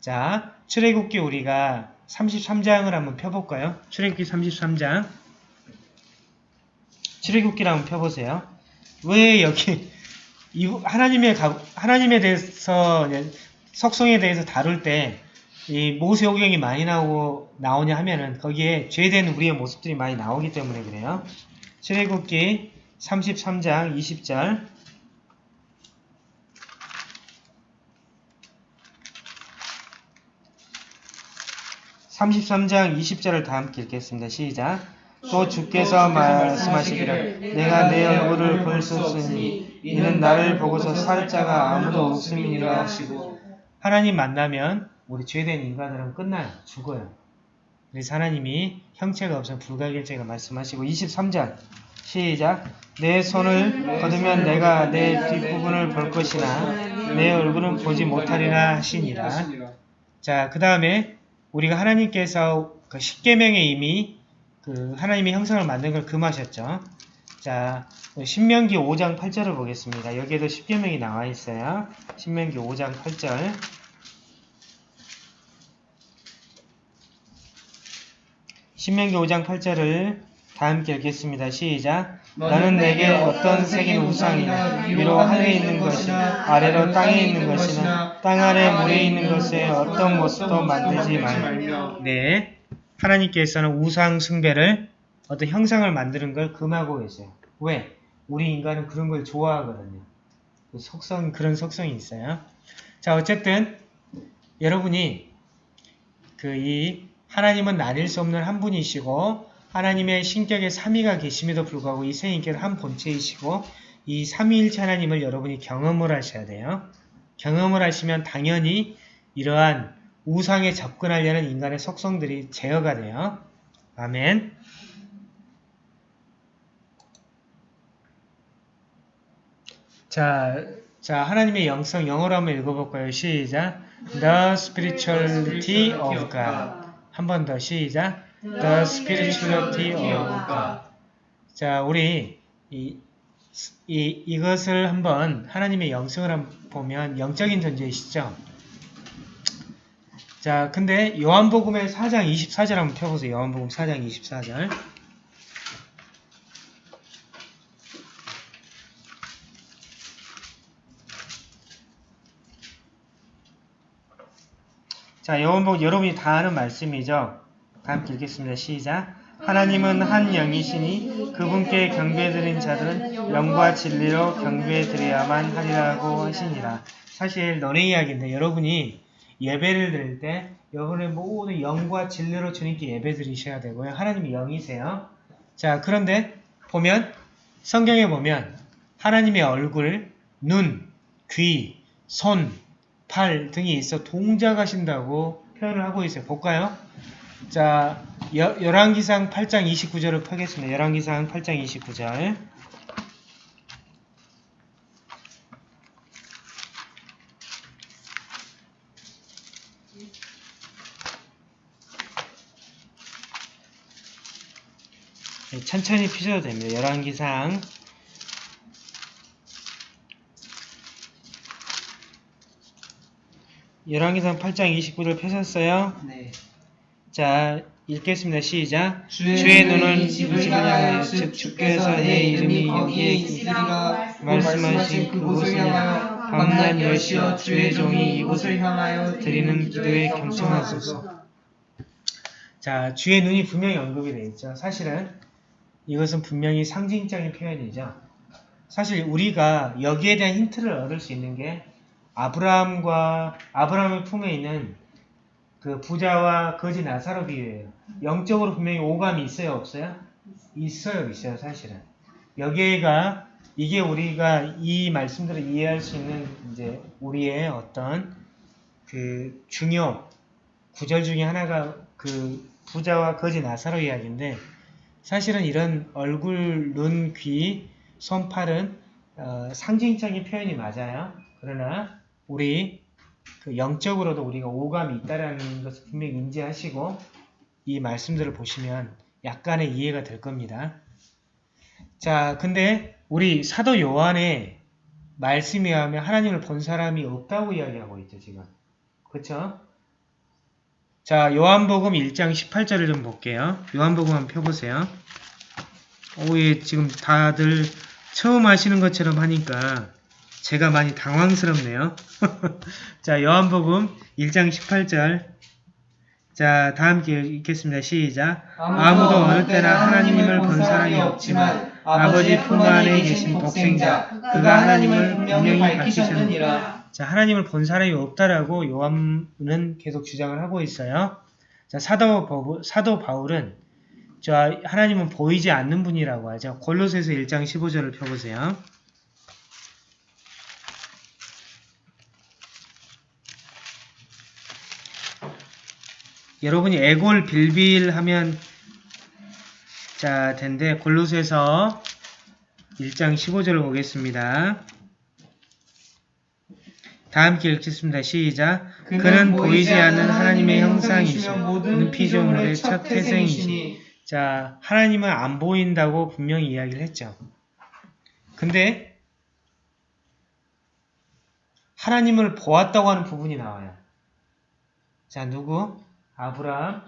자, 출애굽기 우리가 33장을 한번 펴 볼까요? 출애굽기 33장 출애굽기를 한번 펴보세요. 왜 여기 [LAUGHS] 이 하나님의 가- 하나님에 대해서 속성에 대해서 다룰 때 이 모세 오경이 많이 나오고 나오냐 하면은 거기에 죄된 우리의 모습들이 많이 나오기 때문에 그래요. 출애굽기 33장 20절 33장 20절을 다 함께 읽겠습니다. 시작. 또 주께서 말씀하시기를 내가 내 얼굴을 볼 수 없으니 이는 나를 보고서 살 자가 아무도 없음이니라 하시고 하나님 만나면 우리 죄된 인간들은 끝나요. 죽어요. 그래서 하나님이 형체가 없어 불가결제가 말씀하시고 23절 시작 내 손을 거두면 내가 내 뒷부분을 볼 것이나 내 얼굴은 보지 못하리라 하시니라 자, 그 다음에 우리가 하나님께서 그 십계명에 이미 그 하나님의 형상을 만든 걸 금하셨죠. 자, 신명기 5장 8절을 보겠습니다. 여기에도 십계명이 나와 있어요. 신명기 5장 8절. 신명기 5장 8절을 다 함께 읽겠습니다. 시작. 나는 내게 어떤 색인 우상이나 위로 하늘에 있는 것이나 아래로 땅에 있는 것이나 땅 아래 물에 있는 것에 어떤 모습도 만들지 말며 네, 하나님께서는 우상 숭배를 어떤 형상을 만드는 걸 금하고 계세요. 왜? 우리 인간은 그런 걸 좋아하거든요. 그 속성 그런 속성이 있어요. 자, 어쨌든 여러분이 그 이 하나님은 나뉠 수 없는 한 분이시고 하나님의 신격의 삼위가 계심에도 불구하고 이 세인께는 한 본체이시고 이 삼위일체 하나님을 여러분이 경험을 하셔야 돼요. 경험을 하시면 당연히 이러한 우상에 접근하려는 인간의 속성들이 제어가 돼요. 아멘. 자, 자 하나님의 영성 영어로 한번 읽어볼까요? 시작. The spirituality of God. 한 번 더 시작. The spirituality of God. 자, 우리 이, 이, 이것을 한번 하나님의 영성을 한번 보면 영적인 존재이시죠? 자, 근데 요한복음의 4장 24절 한번 펴보세요. 요한복음 4장 24절. 자, 요한복음 여러분이 다 아는 말씀이죠? 다 함께 읽겠습니다. 시작. 하나님은 한 영이시니 그분께 경배드린 자들은 영과 진리로 경배드려야만 하리라고 하시니라. 사실 너네 이야기인데 여러분이 예배를 드릴 때 여러분의 모든 영과 진리로 주님께 예배 드리셔야 되고요. 하나님이 영이세요. 자 그런데 보면 성경에 보면 하나님의 얼굴, 눈, 귀, 손, 팔 등이 있어 동작하신다고 표현을 하고 있어요. 볼까요? 자, 여, 열왕기상 8장 29절을 펴겠습니다. 열왕기상 8장 29절. 천천히 피셔도 됩니다. 열왕기상 열왕기상 8장 29절 펴셨어요? 네. 자, 읽겠습니다. 시작. 주의, 주의 눈은 이 집을 향하여 즉즉 주께서 내 이름이 여기에 있으리라 말씀하신 그곳을 향하여 밤낮 여시어 주의 종이 이곳을 향하여 드리는 기도에 경청하소서. 자, 주의 눈이 분명히 언급이 되어 있죠. 사실은 이것은 분명히 상징적인 표현이죠. 사실 우리가 여기에 대한 힌트를 얻을 수 있는 게 아브라함과 아브라함의 품에 있는 그 부자와 거지 나사로 비유예요. 영적으로 분명히 오감이 있어요, 없어요? 있어요, 있어요, 사실은. 여기가 이게 우리가 이 말씀들을 이해할 수 있는 이제 우리의 어떤 그 중요 구절 중에 하나가 그 부자와 거지 나사로 이야기인데 사실은 이런 얼굴, 눈, 귀, 손, 팔은 어, 상징적인 표현이 맞아요. 그러나 우리 그 영적으로도 우리가 오감이 있다라는 것을 분명히 인지하시고 이 말씀들을 보시면 약간의 이해가 될 겁니다. 자, 근데 우리 사도 요한의 말씀에 의하면 하나님을 본 사람이 없다고 이야기하고 있죠, 지금. 그쵸? 자, 요한복음 1장 18절을 좀 볼게요. 요한복음 한번 펴보세요. 오, 예, 지금 다들 처음 하시는 것처럼 하니까 제가 많이 당황스럽네요. [LAUGHS] 자, 요한복음 1장 18절. 자, 다 함께 읽겠습니다. 시작. 아무도 어느 때나 하나님을 본 사람이 없지만 아버지 품 안에 계신 독생자, 그가 하나님을 분명히 밝히셨느니라. 자, 하나님을 본 사람이 없다라고 요한은 계속 주장을 하고 있어요. 자, 사도, 버- 사도 바울은 저 하나님은 보이지 않는 분이라고 하죠. 골로새서 1장 15절을 펴보세요. 여러분이 애골 빌빌 하면 자 텐데 골로새서 1장 15절을 보겠습니다. 다 함께 읽겠습니다. 시작. 그는 보이지 않는 하나님의 형상이시며 모든 피조물의 첫 태생이시니 자, 하나님은 안 보인다고 분명히 이야기를 했죠. 근데 하나님을 보았다고 하는 부분이 나와요. 자, 누구? 아브라함,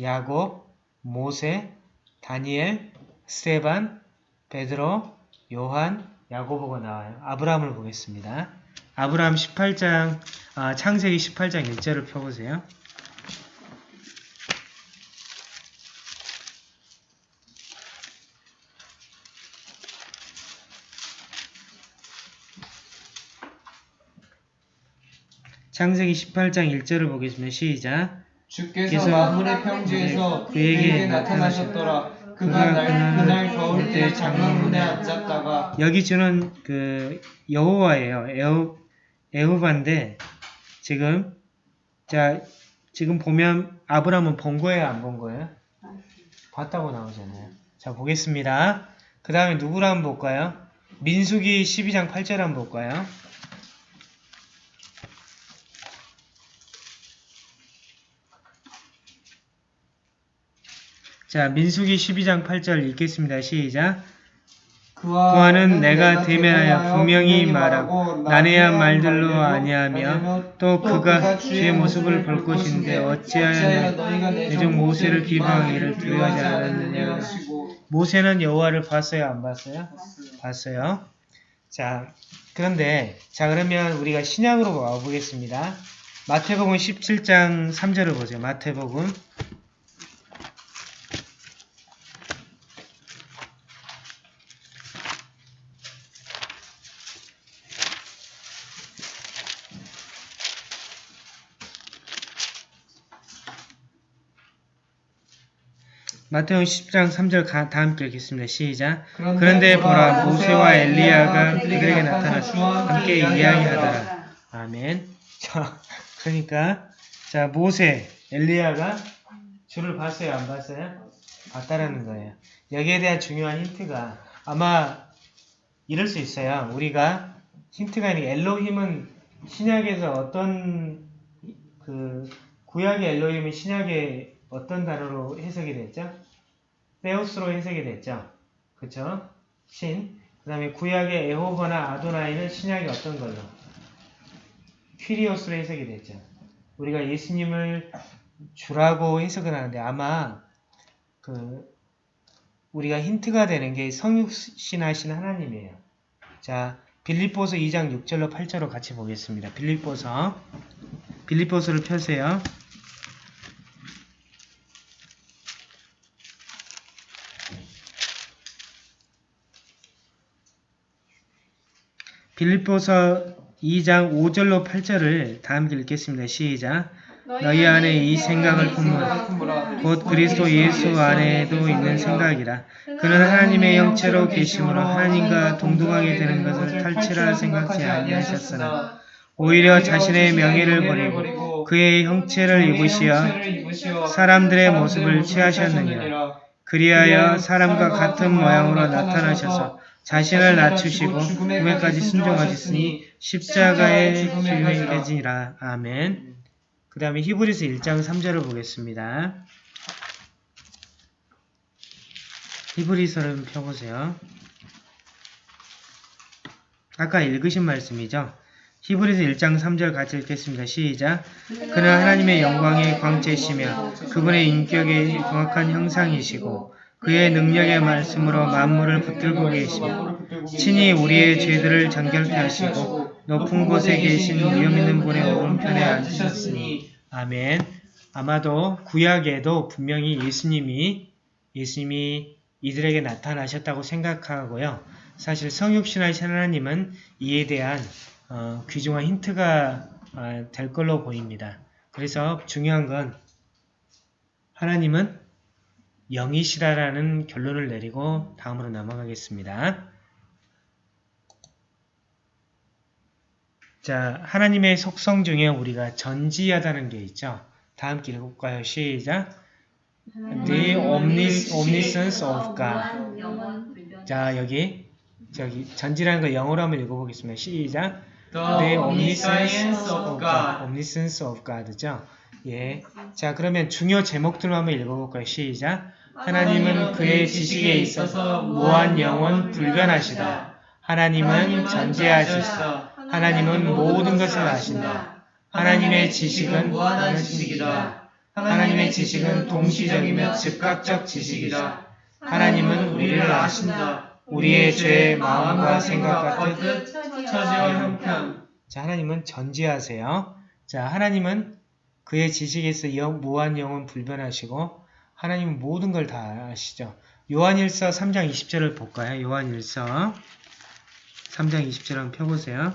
야곱, 모세, 다니엘, 스테반, 베드로, 요한, 야고보가 나와요. 아브라함을 보겠습니다. 아브라함 18장, 아, 창세기 18장 1절을 펴보세요. 창세기 18장 1절을 보겠습니다. 시작. 주께서 만물의 평지에서 그에게 나타나셨더라. 그가 날, 그날 겨울 때 장막문에 앉았다가 여기 주는 그 여호와예요. 에호 에호바인데 지금 자 지금 보면 아브라함은 본 거예요, 안 본 거예요? 봤다고 나오잖아요. 자 보겠습니다. 그 다음에 누구를 한번 볼까요? 민수기 12장 8절 한번 볼까요? 자 민수기 12장 8절 읽겠습니다. 시작. 그와는 내가 대면하여 분명히 말하고 난해한 말들로 아니하며 또 그가 주의 모습을 볼 것인데 어찌하여 내종 모세를 비방하기를 두려워하지 않았느냐 모세는 여호와를 봤어요 안 봤어요? 봤어요. 자 그런데 자 그러면 우리가 신약으로 와보겠습니다. 마태복음 17장 3절을 보세요. 마태복음 마태복음 10장 3절 가- 다 함께 읽겠습니다. 시작. 그런데 보라 모세와 엘리야가 그들에게 나타나서 함께 이야기하더라. 아멘. 자, 그러니까 자 모세, 엘리야가 주를 봤어요, 안 봤어요? 봤다라는 거예요. 여기에 대한 중요한 힌트가 아마 이럴 수 있어요. 우리가 힌트가 게 엘로힘은 신약에서 어떤 그 구약의 엘로힘은 신약에 어떤 단어로 해석이 됐죠? 세우스로 해석이 됐죠. 그쵸? 신. 그 다음에 구약의 에호버나 아도나이는 신약의 어떤 걸로? 퀴리오스로 해석이 됐죠. 우리가 예수님을 주라고 해석을 하는데 아마 그 우리가 힌트가 되는 게 성육신하신 하나님이에요. 자, 빌립보서 2장 6절로 8절로 같이 보겠습니다. 빌립보서 빌립보서를 펴세요. 빌립보서 2장 5절로 8절을 다 함께 읽겠습니다. 시작. 너희 안에 이 생각을 품으라. 곧 그리스도 예수 안에도 있는 생각이라. 그는 하나님의 영체로 계심으로 하나님과 동등하게 되는 것을 탈취라 생각지 아니하셨으나 오히려 자신의 명예를 버리고 그의 형체를 입으시어 사람들의 모습을 취하셨느니라. 그리하여 사람과 같은 모양으로 나타나셔서 자신을 낮추시고 죽음에까지 순종하셨으니 십자가의 주님께지니라. 아멘. 그 다음에 히브리서 1장 3절을 보겠습니다. 히브리서를 펴보세요. 아까 읽으신 말씀이죠. 히브리서 1장 3절 같이 읽겠습니다. 시작. 그는 하나님의 영광의 광채시며 그분의 인격의 정확한 형상이시고 그의 능력의 말씀으로 만물을 붙들고 계시며 친히 우리의 죄들을 정결케 하시고 높은 곳에 계신 위엄 있는 분의 오른편에 앉으셨으니 아멘. 아마도 구약에도 분명히 예수님이 예수님이 이들에게 나타나셨다고 생각하고요. 사실 성육신하신 하나님은 이에 대한 어, 귀중한 힌트가 어, 될 걸로 보입니다. 그래서 중요한 건 하나님은 영이시다라는 결론을 내리고 다음으로 넘어가겠습니다. 자, 하나님의 속성 중에 우리가 전지하다는 게 있죠. 다 함께 읽을까요? 시작. The omnis, omniscience of God. 자, 여기 저기 전지라는 거 영어로 한번 읽어보겠습니다. 시작. The omniscience of God. omniscience of God죠. 예. 자, 그러면 중요 제목들로 한번 읽어볼까요? 시작. 하나님은 그의 지식에 있어서 무한 영원 불변하시다. 하나님은 전지하시다. 하나님은 모든 것을 아신다. 하나님의 지식은 무한한 지식이다. 하나님의 지식은 동시적이며 즉각적 지식이다. 하나님은 우리를 아신다. 우리의 죄, 마음과 생각 같은 처지와 형편. 자, 하나님은 전지하세요. 자, 하나님은 그의 지식에서 영, 무한 영원 불변하시고 하나님은 모든 걸 다 아시죠. 요한일서 3장 20절을 볼까요? 요한일서 3장 20절 한번 펴보세요.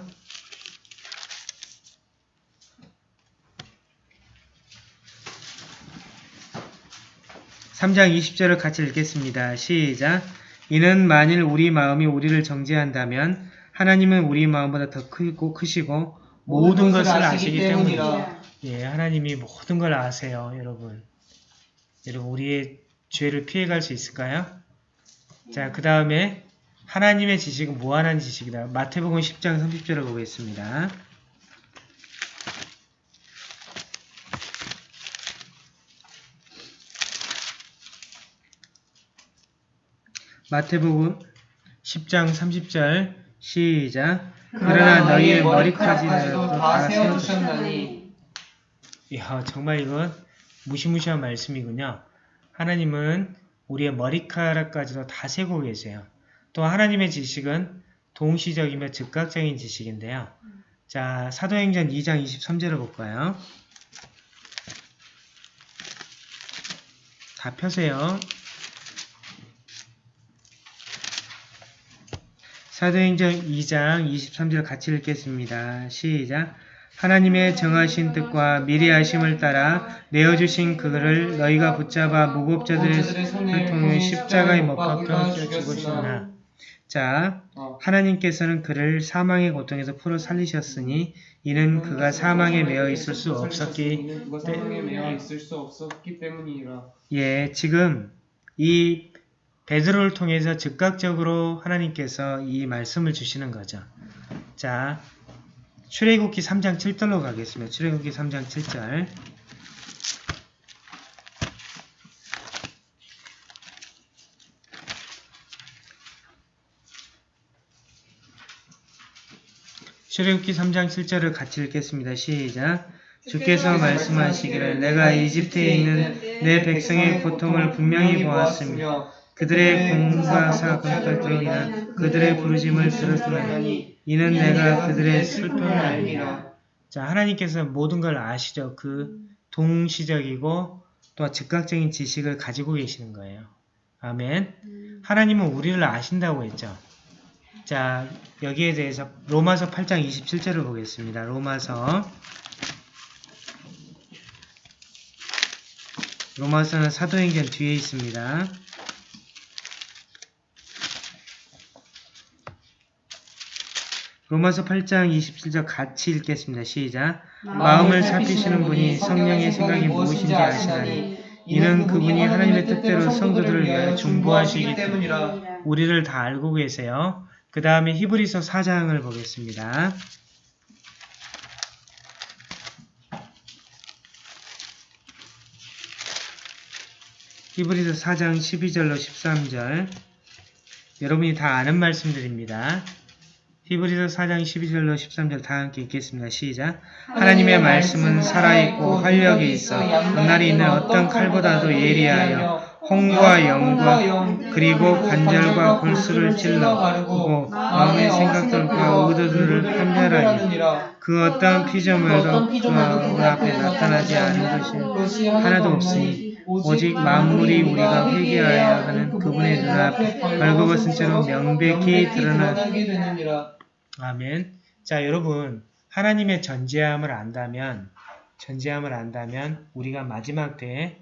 3장 20절을 같이 읽겠습니다. 시작. 이는 만일 우리 마음이 우리를 정죄한다면 하나님은 우리 마음보다 더 크고 크시고 모든 것을 아시기 때문이다. 예, 하나님이 모든 걸 아세요, 여러분. 여러분, 우리의 죄를 피해갈 수 있을까요? 자, 그 다음에 하나님의 지식은 무한한 지식이다. 마태복음 10장 30절을 보겠습니다. 마태복음 10장 30절 시작 그러나 너희의 머리까지도 다. 세워주셨나니 이야 정말 이건 무시무시한 말씀이군요. 하나님은 우리의 머리카락까지도 다 세고 계세요. 또 하나님의 지식은 동시적이며 즉각적인 지식인데요. 자 사도행전 2장 23절을 볼까요? 다 펴세요. 사도행전 2장 23절 같이 읽겠습니다. 시작. 하나님의 정하신 뜻과 미리 하심을 따라 내어주신 그를 너희가 붙잡아 무법자들의 손을 통해 십자가에 못 박혀 죽으시나. 자, 어. 하나님께서는 그를 사망의 고통에서 풀어 살리셨으니 이는 그가 사망에 매어 있을 수 없었기 그가 사망에 매어 있을 수 없었기 때문이라. 예, 지금 이 베드로를 통해서 즉각적으로 하나님께서 이 말씀을 주시는 거죠. 자, 출애굽기 3장 7절로 가겠습니다. 출애굽기 3장 7절. 출애굽기 3장 7절을 같이 읽겠습니다. 시작. 주께서 말씀하시기를 내가 이집트에 있는 내 백성의 고통을 분명히 보았으며 그들의 사고까지로 인한 그들의 부르짐을 들었으니 이는 내가 그들의 슬픔을 알리라. 자, 하나님께서 모든 걸 아시죠. 그 동시적이고 또 즉각적인 지식을 가지고 계시는 거예요. 아멘. 하나님은 우리를 아신다고 했죠. 자, 여기에 대해서 로마서 8장 27절을 보겠습니다. 로마서 로마서는 사도행전 뒤에 있습니다. 로마서 8장 27절 같이 읽겠습니다. 시작. 마음을 살피시는 분이 성령의 생각이 무엇인지 아시나니 이는 그분이 하나님의 뜻대로 성도들을 위하여 중보하시기 때문이라. 우리를 다 알고 계세요. 그 다음에 히브리서 4장을 보겠습니다. 히브리서 4장 12절로 13절 여러분이 다 아는 말씀들입니다. 히브리서 4장 12절로 13절 다 함께 읽겠습니다. 시작. 하나님의 말씀은 살아있고 활력이 있어. 앞날이 있는 어떤 칼보다도 예리하여 홍과 영과 그리고 관절과 골수를 찔러 보고 마음의 생각들과 의도들을 판별하니 그 어떤 피조물도 그 앞에 나타나지 않은 것이 하나도 없으니 오직 만물이 우리가 회개하여야 하는 그분의 눈앞에 벌거벗은 채로 명백히 드러나 아멘. 자, 여러분, 하나님의 전지함을 안다면, 전지함을 안다면, 우리가 마지막 때에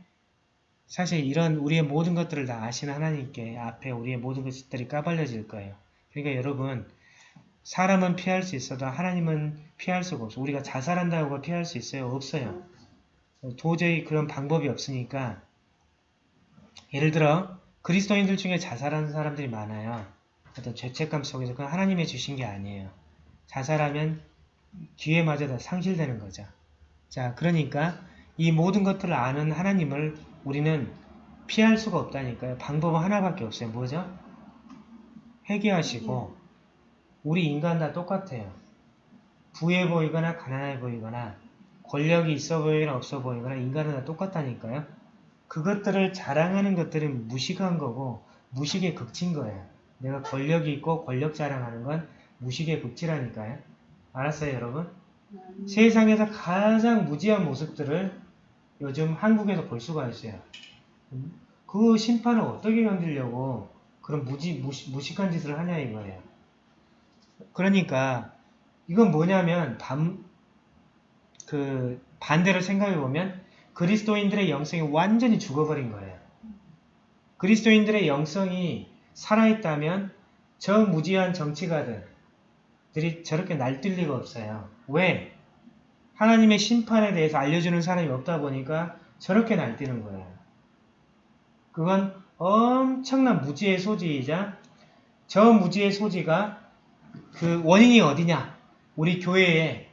사실 이런 우리의 모든 것들을 다 아시는 하나님께 앞에 우리의 모든 것들이 까발려질 거예요. 그러니까 여러분, 사람은 피할 수 있어도 하나님은 피할 수가 없어. 우리가 자살한다고 피할 수 있어요? 없어요. 도저히 그런 방법이 없으니까 예를 들어 그리스도인들 중에 자살하는 사람들이 많아요. 어떤 죄책감 속에서 그건 하나님의 주신 게 아니에요. 자살하면 기회마저 다 상실되는 거죠. 자, 그러니까 이 모든 것들을 아는 하나님을 우리는 피할 수가 없다니까요. 방법은 하나밖에 없어요. 뭐죠? 회개하시고 우리 인간 다 똑같아요. 부해 보이거나 가난해 보이거나 권력이 있어 보이거나 없어 보이거나 인간은 다 똑같다니까요. 그것들을 자랑하는 것들은 무식한 거고 무식의 극치인 거예요. 내가 권력이 있고 권력 자랑하는 건 무식의 극치라니까요. 알았어요, 여러분? 세상에서 가장 무지한 모습들을 요즘 한국에서 볼 수가 있어요. 그 심판을 어떻게 견디려고 그런 무지, 무시, 무식한 짓을 하냐 이거예요. 그러니까 이건 뭐냐면 반, 그 반대로 생각해 보면 그리스도인들의 영성이 완전히 죽어버린 거예요. 그리스도인들의 영성이 살아있다면 저 무지한 정치가들들이 저렇게 날뛸 리가 없어요. 왜? 하나님의 심판에 대해서 알려주는 사람이 없다 보니까 저렇게 날뛰는 거예요. 그건 엄청난 무지의 소지이자 저 무지의 소지가 그 원인이 어디냐? 우리 교회에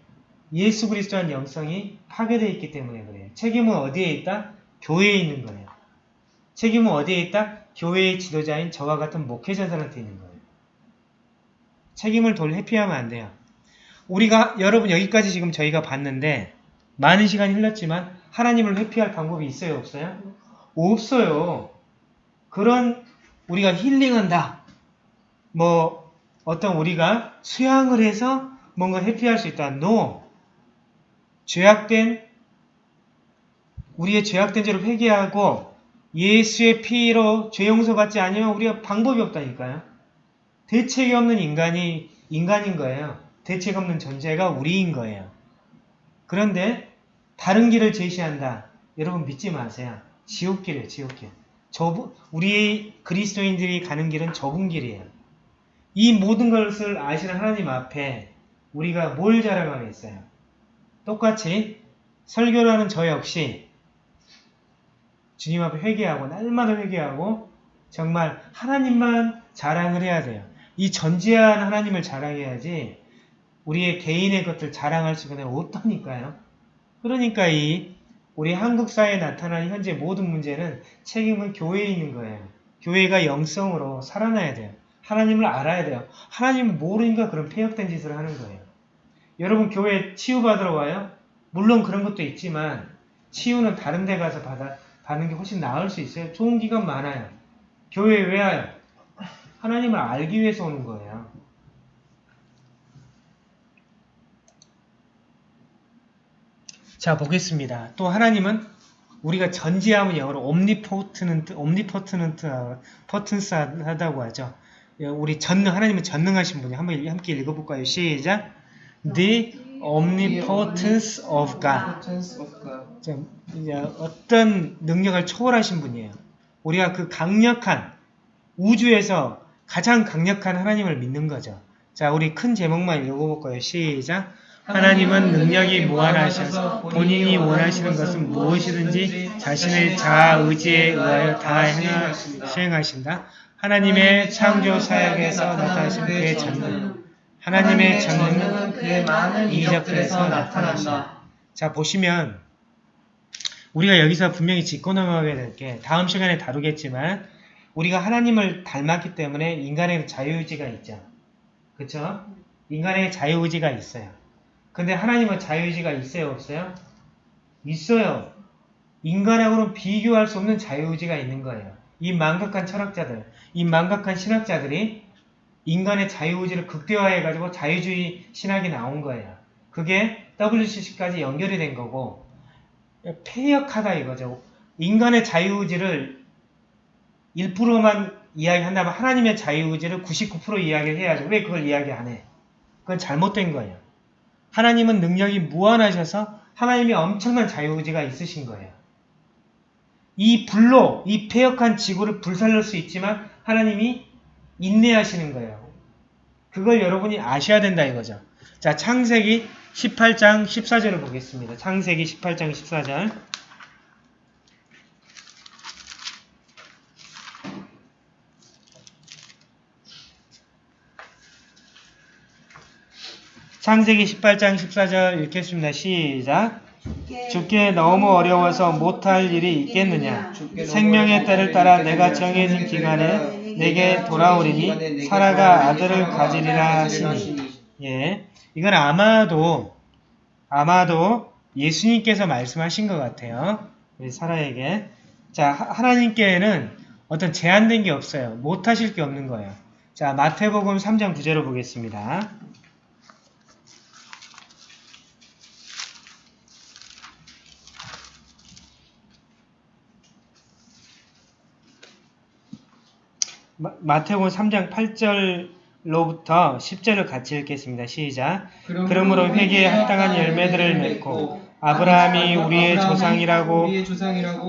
예수 그리스도한 영성이 파괴되어 있기 때문에 그래요. 책임은 어디에 있다? 교회에 있는 거예요. 책임은 어디에 있다? 교회의 지도자인 저와 같은 목회자들한테 있는 거예요. 책임을 돌 회피하면 안 돼요. 우리가 여러분 여기까지 지금 저희가 봤는데 많은 시간이 흘렀지만 하나님을 회피할 방법이 있어요? 없어요? 없어요. 그런 우리가 힐링한다. 뭐 어떤 우리가 수양을 해서 뭔가 회피할 수 있다. No. 죄악된 우리의 죄악된 죄를 회개하고 예수의 피로 죄 용서받지 않으면 우리가 방법이 없다니까요. 대책이 없는 인간이 인간인 거예요. 대책 없는 존재가 우리인 거예요. 그런데 다른 길을 제시한다. 여러분 믿지 마세요. 지옥길이에요. 지옥길. 좁, 우리 그리스도인들이 가는 길은 좁은 길이에요. 이 모든 것을 아시는 하나님 앞에 우리가 뭘 자랑하겠어요? 똑같이 설교를 하는 저 역시 주님 앞에 회개하고 날마다 회개하고 정말 하나님만 자랑을 해야 돼요. 이 전지한 하나님을 자랑해야지 우리의 개인의 것들 자랑할 수가 없다니까요. 그러니까 이 우리 한국 사회에 나타나는 현재 모든 문제는 책임은 교회에 있는 거예요. 교회가 영성으로 살아나야 돼요. 하나님을 알아야 돼요. 하나님 모르니까 그런 폐역된 짓을 하는 거예요. 여러분 교회 치유받으러 와요? 물론 그런 것도 있지만 치유는 다른 데 가서 받아, 받는 게 훨씬 나을 수 있어요. 좋은 기관 많아요. 교회에 왜 와요? 하나님을 알기 위해서 오는 거예요. 자 보겠습니다. 또 하나님은 우리가 전지함은 영어로 omnipotent, omnipotent, potence 하다고 하죠. 우리 전능 하나님은 전능하신 분이 한번 함께 읽어볼까요? 시작. The omnipotence of God. 어떤 능력을 초월하신 분이에요. 우리가 그 강력한 우주에서 가장 강력한 하나님을 믿는 거죠. 자, 우리 큰 제목만 읽어볼까요? 시작. 하나님은 능력이 무한하셔서 본인이 원하시는 것은 무엇이든지 자신의 자아 의지에 의하여 다 행하, 수행하신다. 하나님의 창조 사역에서 나타나신 그의 전능. 하나님의 전능은 그의 많은 이적들에서 나타난다. 자, 보시면 우리가 여기서 분명히 짚고 넘어가게 될 게 다음 시간에 다루겠지만 우리가 하나님을 닮았기 때문에 인간의 자유의지가 있죠. 그쵸? 인간의 자유의지가 있어요. 근데 하나님은 자유의지가 있어요? 없어요? 있어요. 인간하고는 비교할 수 없는 자유의지가 있는 거예요. 이 망각한 철학자들, 이 망각한 신학자들이 인간의 자유의지를 극대화해가지고 자유주의 신학이 나온 거예요. 그게 WCC까지 연결이 된 거고 폐역하다 이거죠. 인간의 자유의지를 1%만 이야기한다면 하나님의 자유의지를 99% 이야기를 해야죠. 왜 그걸 이야기 안 해? 그건 잘못된 거예요. 하나님은 능력이 무한하셔서 하나님이 엄청난 자유의지가 있으신 거예요. 이 불로, 이 폐역한 지구를 불살릴 수 있지만 하나님이 인내하시는 거예요. 그걸 여러분이 아셔야 된다 이거죠. 자, 창세기 18장 14절을 보겠습니다. 창세기 18장 14절. 창세기 18장 14절 읽겠습니다. 시작. 죽게 너무 어려워서 못할 일이 있겠느냐? 생명의 때를 따라 내가 정해진 기간에 내게 돌아오리니 사라가 아들을 가지리라 하시니. 예. 이건 아마도 아마도 예수님께서 말씀하신 것 같아요. 우리 사라에게. 자, 하- 하나님께는 어떤 제한된 게 없어요. 못하실 게 없는 거예요. 자, 마태복음 3장 9절을 보겠습니다. 마, 마태복음 3장 8절로부터 10절을 같이 읽겠습니다. 시작. 그러므로 회개에 합당한 열매들을 맺고 아브라함이 우리의 조상이라고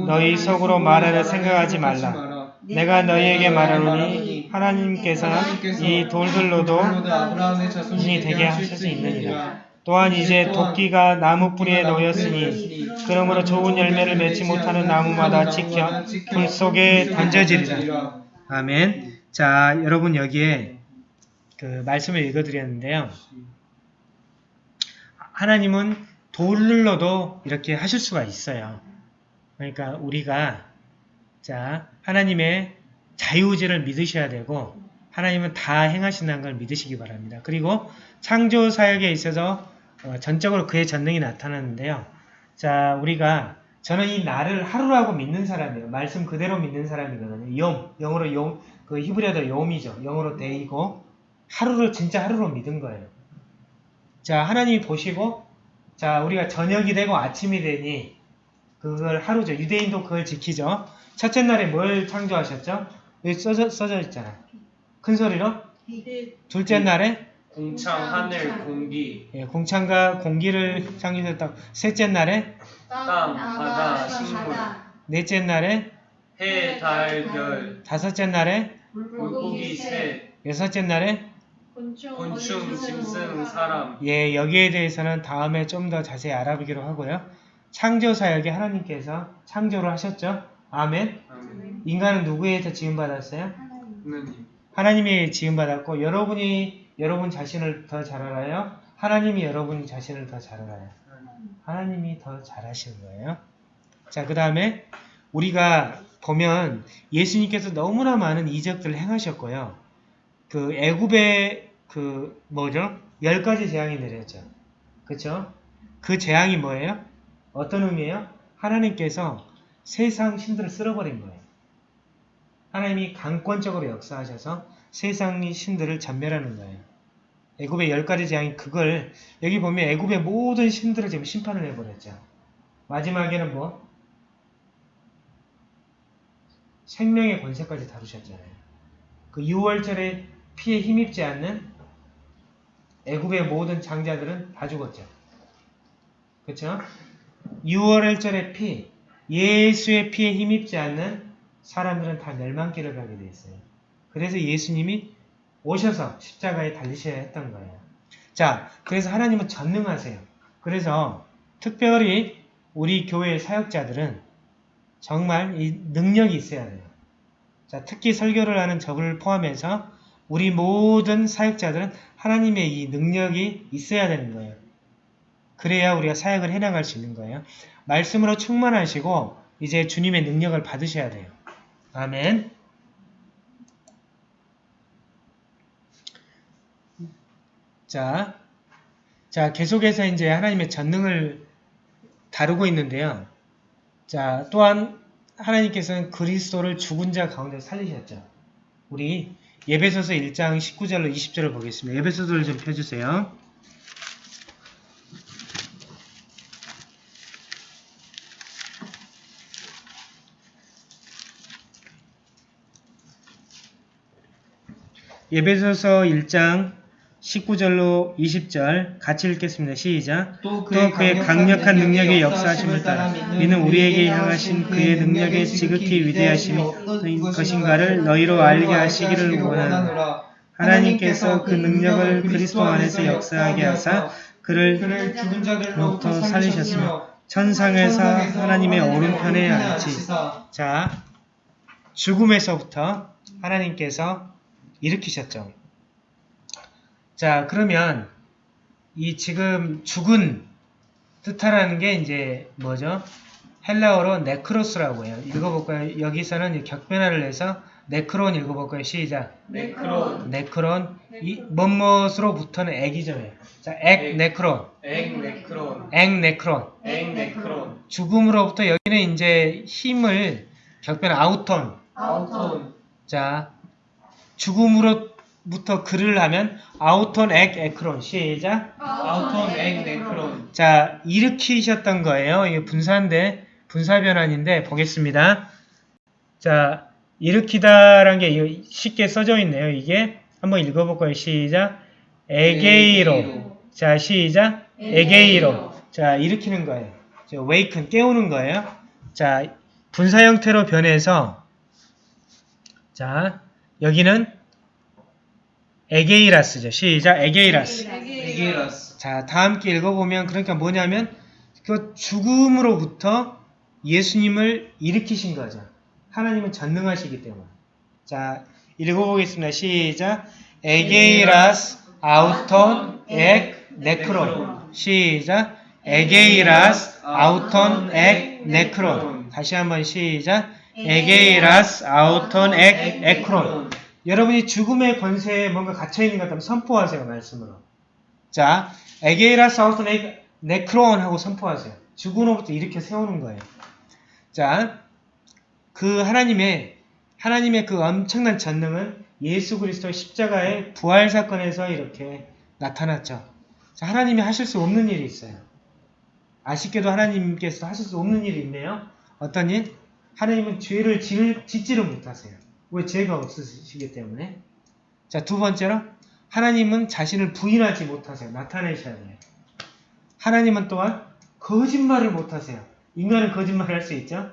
너희 속으로 말하려 생각하지 말라. 내가 너희에게 말하노니 하나님께서 이 돌들로도 신이 되게 하실 수 있느니라. 또한 이제 도끼가 나무 뿌리에 놓였으니 그러므로 좋은 열매를 맺지 못하는 나무마다 지켜 불 속에 던져지리라. 아멘. 자, 여러분 여기에 그 말씀을 읽어드렸는데요. 하나님은 돌로도 이렇게 하실 수가 있어요. 그러니까 우리가 자 하나님의 자유의지를 믿으셔야 되고 하나님은 다 행하신다는 걸 믿으시기 바랍니다. 그리고 창조 사역에 있어서 어, 전적으로 그의 전능이 나타나는데요. 자 우리가 저는 이 나를 하루라고 믿는 사람이에요. 말씀 그대로 믿는 사람이거든요. 용, 영어로 용, 그 히브리어도 용이죠. 영어로 데이고 하루를 진짜 하루로 믿은 거예요. 자 하나님이 보시고 자 우리가 저녁이 되고 아침이 되니 그걸 하루죠. 유대인도 그걸 지키죠. 첫째 날에 뭘 창조하셨죠? 여기 써져, 써져 있잖아. 큰 소리로. 둘째 날에 공창 하늘 공기 예, 공창과 공기를 창조했다고. 셋째 날에 땅 바다 식물 넷째 날에 해 달 별 다섯째 날에 물고기 새 여섯째 날에 곤충 짐승 사람 예 여기에 대해서는 다음에 좀 더 자세히 알아보기로 하고요. 창조 사역에 하나님께서 창조를 하셨죠. 아멘. 아멘. 인간은 누구에서 지음받았어요? 하나님 하나님이 지음받았고 여러분이 여러분 자신을 더 잘 알아요? 하나님이 여러분 자신을 더 잘 알아요? 하나님이 더 잘하시는 거예요. 자, 그 다음에 우리가 보면 예수님께서 너무나 많은 이적들을 행하셨고요. 그 애굽의 그 뭐죠? 열 가지 재앙이 내렸죠. 그쵸? 그 재앙이 뭐예요? 어떤 의미예요? 하나님께서 세상 신들을 쓸어버린 거예요. 하나님이 강권적으로 역사하셔서 세상의 신들을 전멸하는 거예요. 애굽의 열 가지 재앙이 그걸 여기 보면 애굽의 모든 신들을 지금 심판을 해버렸죠. 마지막에는 뭐? 생명의 권세까지 다루셨잖아요. 그 6월절에 피에 힘입지 않는 애굽의 모든 장자들은 다 죽었죠. 그쵸? 6월절의 피, 예수의 피에 힘입지 않는 사람들은 다 멸망길을 가게 돼 있어요. 그래서 예수님이 오셔서 십자가에 달리셔야 했던 거예요. 자, 그래서 하나님은 전능하세요. 그래서 특별히 우리 교회의 사역자들은 정말 이 능력이 있어야 돼요. 자, 특히 설교를 하는 저를 포함해서 우리 모든 사역자들은 하나님의 이 능력이 있어야 되는 거예요. 그래야 우리가 사역을 해나갈 수 있는 거예요. 말씀으로 충만하시고 이제 주님의 능력을 받으셔야 돼요. 아멘. 자, 자 계속해서 이제 하나님의 전능을 다루고 있는데요. 자, 또한 하나님께서는 그리스도를 죽은 자 가운데 살리셨죠. 우리 예배소서 1장 19절로 20절을 보겠습니다. 예배소서를 좀 펴주세요. 예배소서 1장 19절로 20절 같이 읽겠습니다. 시작. 또또 그의 강력한 능력의 역사하심을 따라 이는 우리에게 향하신 그의 능력의 지극히 위대하심이 것인가를 너희로 알게 하시기를 원하노라. 하나님께서 그 능력을 그리스도 안에서 역사하게 하사 그를 죽은 자들로부터 로부터 살리셨으며 천상에서 하나님의 오른편에 앉히 자 죽음에서부터 하나님께서 일으키셨죠. 자 그러면 이 지금 죽은 뜻하라는 게 이제 뭐죠? 헬라어로 νεκρός라고 해요. 읽어볼까요? 여기서는 격변화를 해서 νεκρῶν 읽어볼까요? 시작. νεκρῶν νεκρῶν 이 뭐뭇으로부터는 ἐκ이죠. 자, ἐκ νεκρῶν, ἐκ νεκρῶν ἐκ νεκρῶν. ἐκ νεκρῶν 죽음으로부터 여기는 이제 힘을 격변 αὐτόν. αὐτόν 자, 죽음으로 부터 글을 하면 αὐτόν ἐκ νεκρῶν 시작. αὐτόν ἐκ νεκρῶν 자, 일으키셨던 거예요. 이게 분사인데 분사 변환인데 보겠습니다. 자, 일으키다라는 게 쉽게 써져 있네요. 이게 한번 읽어볼까요? 시작. ἐγείρω. 자, 시작. ἐγείρω. 자, 일으키는 거예요. 자, waken 깨우는 거예요. 자, 분사 형태로 변해서 자, 여기는 ἐγείρας죠. 시작. ἐγείρας. ἐγείρας 자, 다 함께 읽어보면 그러니까 뭐냐면 그 죽음으로부터 예수님을 일으키신 거죠. 하나님은 전능하시기 때문에. 자, 읽어보겠습니다. 시작. ἐγείρας αὐτόν ἐκ νεκρῶν. 시작. ἐγείρας αὐτόν ἐκ νεκρῶν. 다시 한번 시작. ἐγείρας αὐτόν ἐκ νεκρῶν. 여러분이 죽음의 권세에 뭔가 갇혀있는 것 같다면 선포하세요. 말씀으로. 자, ἐγείρας αὐτόν ἐκ νεκρῶν 하고 선포하세요. 죽음으로부터 이렇게 세우는 거예요. 자, 그 하나님의 하나님의 그 엄청난 전능은 예수 그리스도 십자가의 부활 사건에서 이렇게 나타났죠. 자, 하나님이 하실 수 없는 일이 있어요. 아쉽게도 하나님께서 하실 수 없는 일이 있네요. 어떤 일? 하나님은 죄를 지을, 짓지를 못하세요. 왜 죄가 없으시기 때문에? 자, 두 번째로 하나님은 자신을 부인하지 못하세요. 나타내셔야 돼요. 하나님은 또한 거짓말을 못하세요. 인간은 거짓말을 할수 있죠.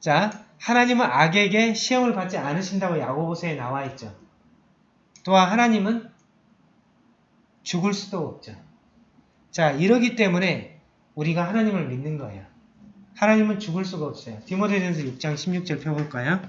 자, 하나님은 악에게 시험을 받지 않으신다고 야고보서에 나와 있죠. 또한 하나님은 죽을 수도 없죠. 자, 이러기 때문에 우리가 하나님을 믿는 거예요. 하나님은 죽을 수가 없어요. 디모데전서 6장 16절 펴볼까요?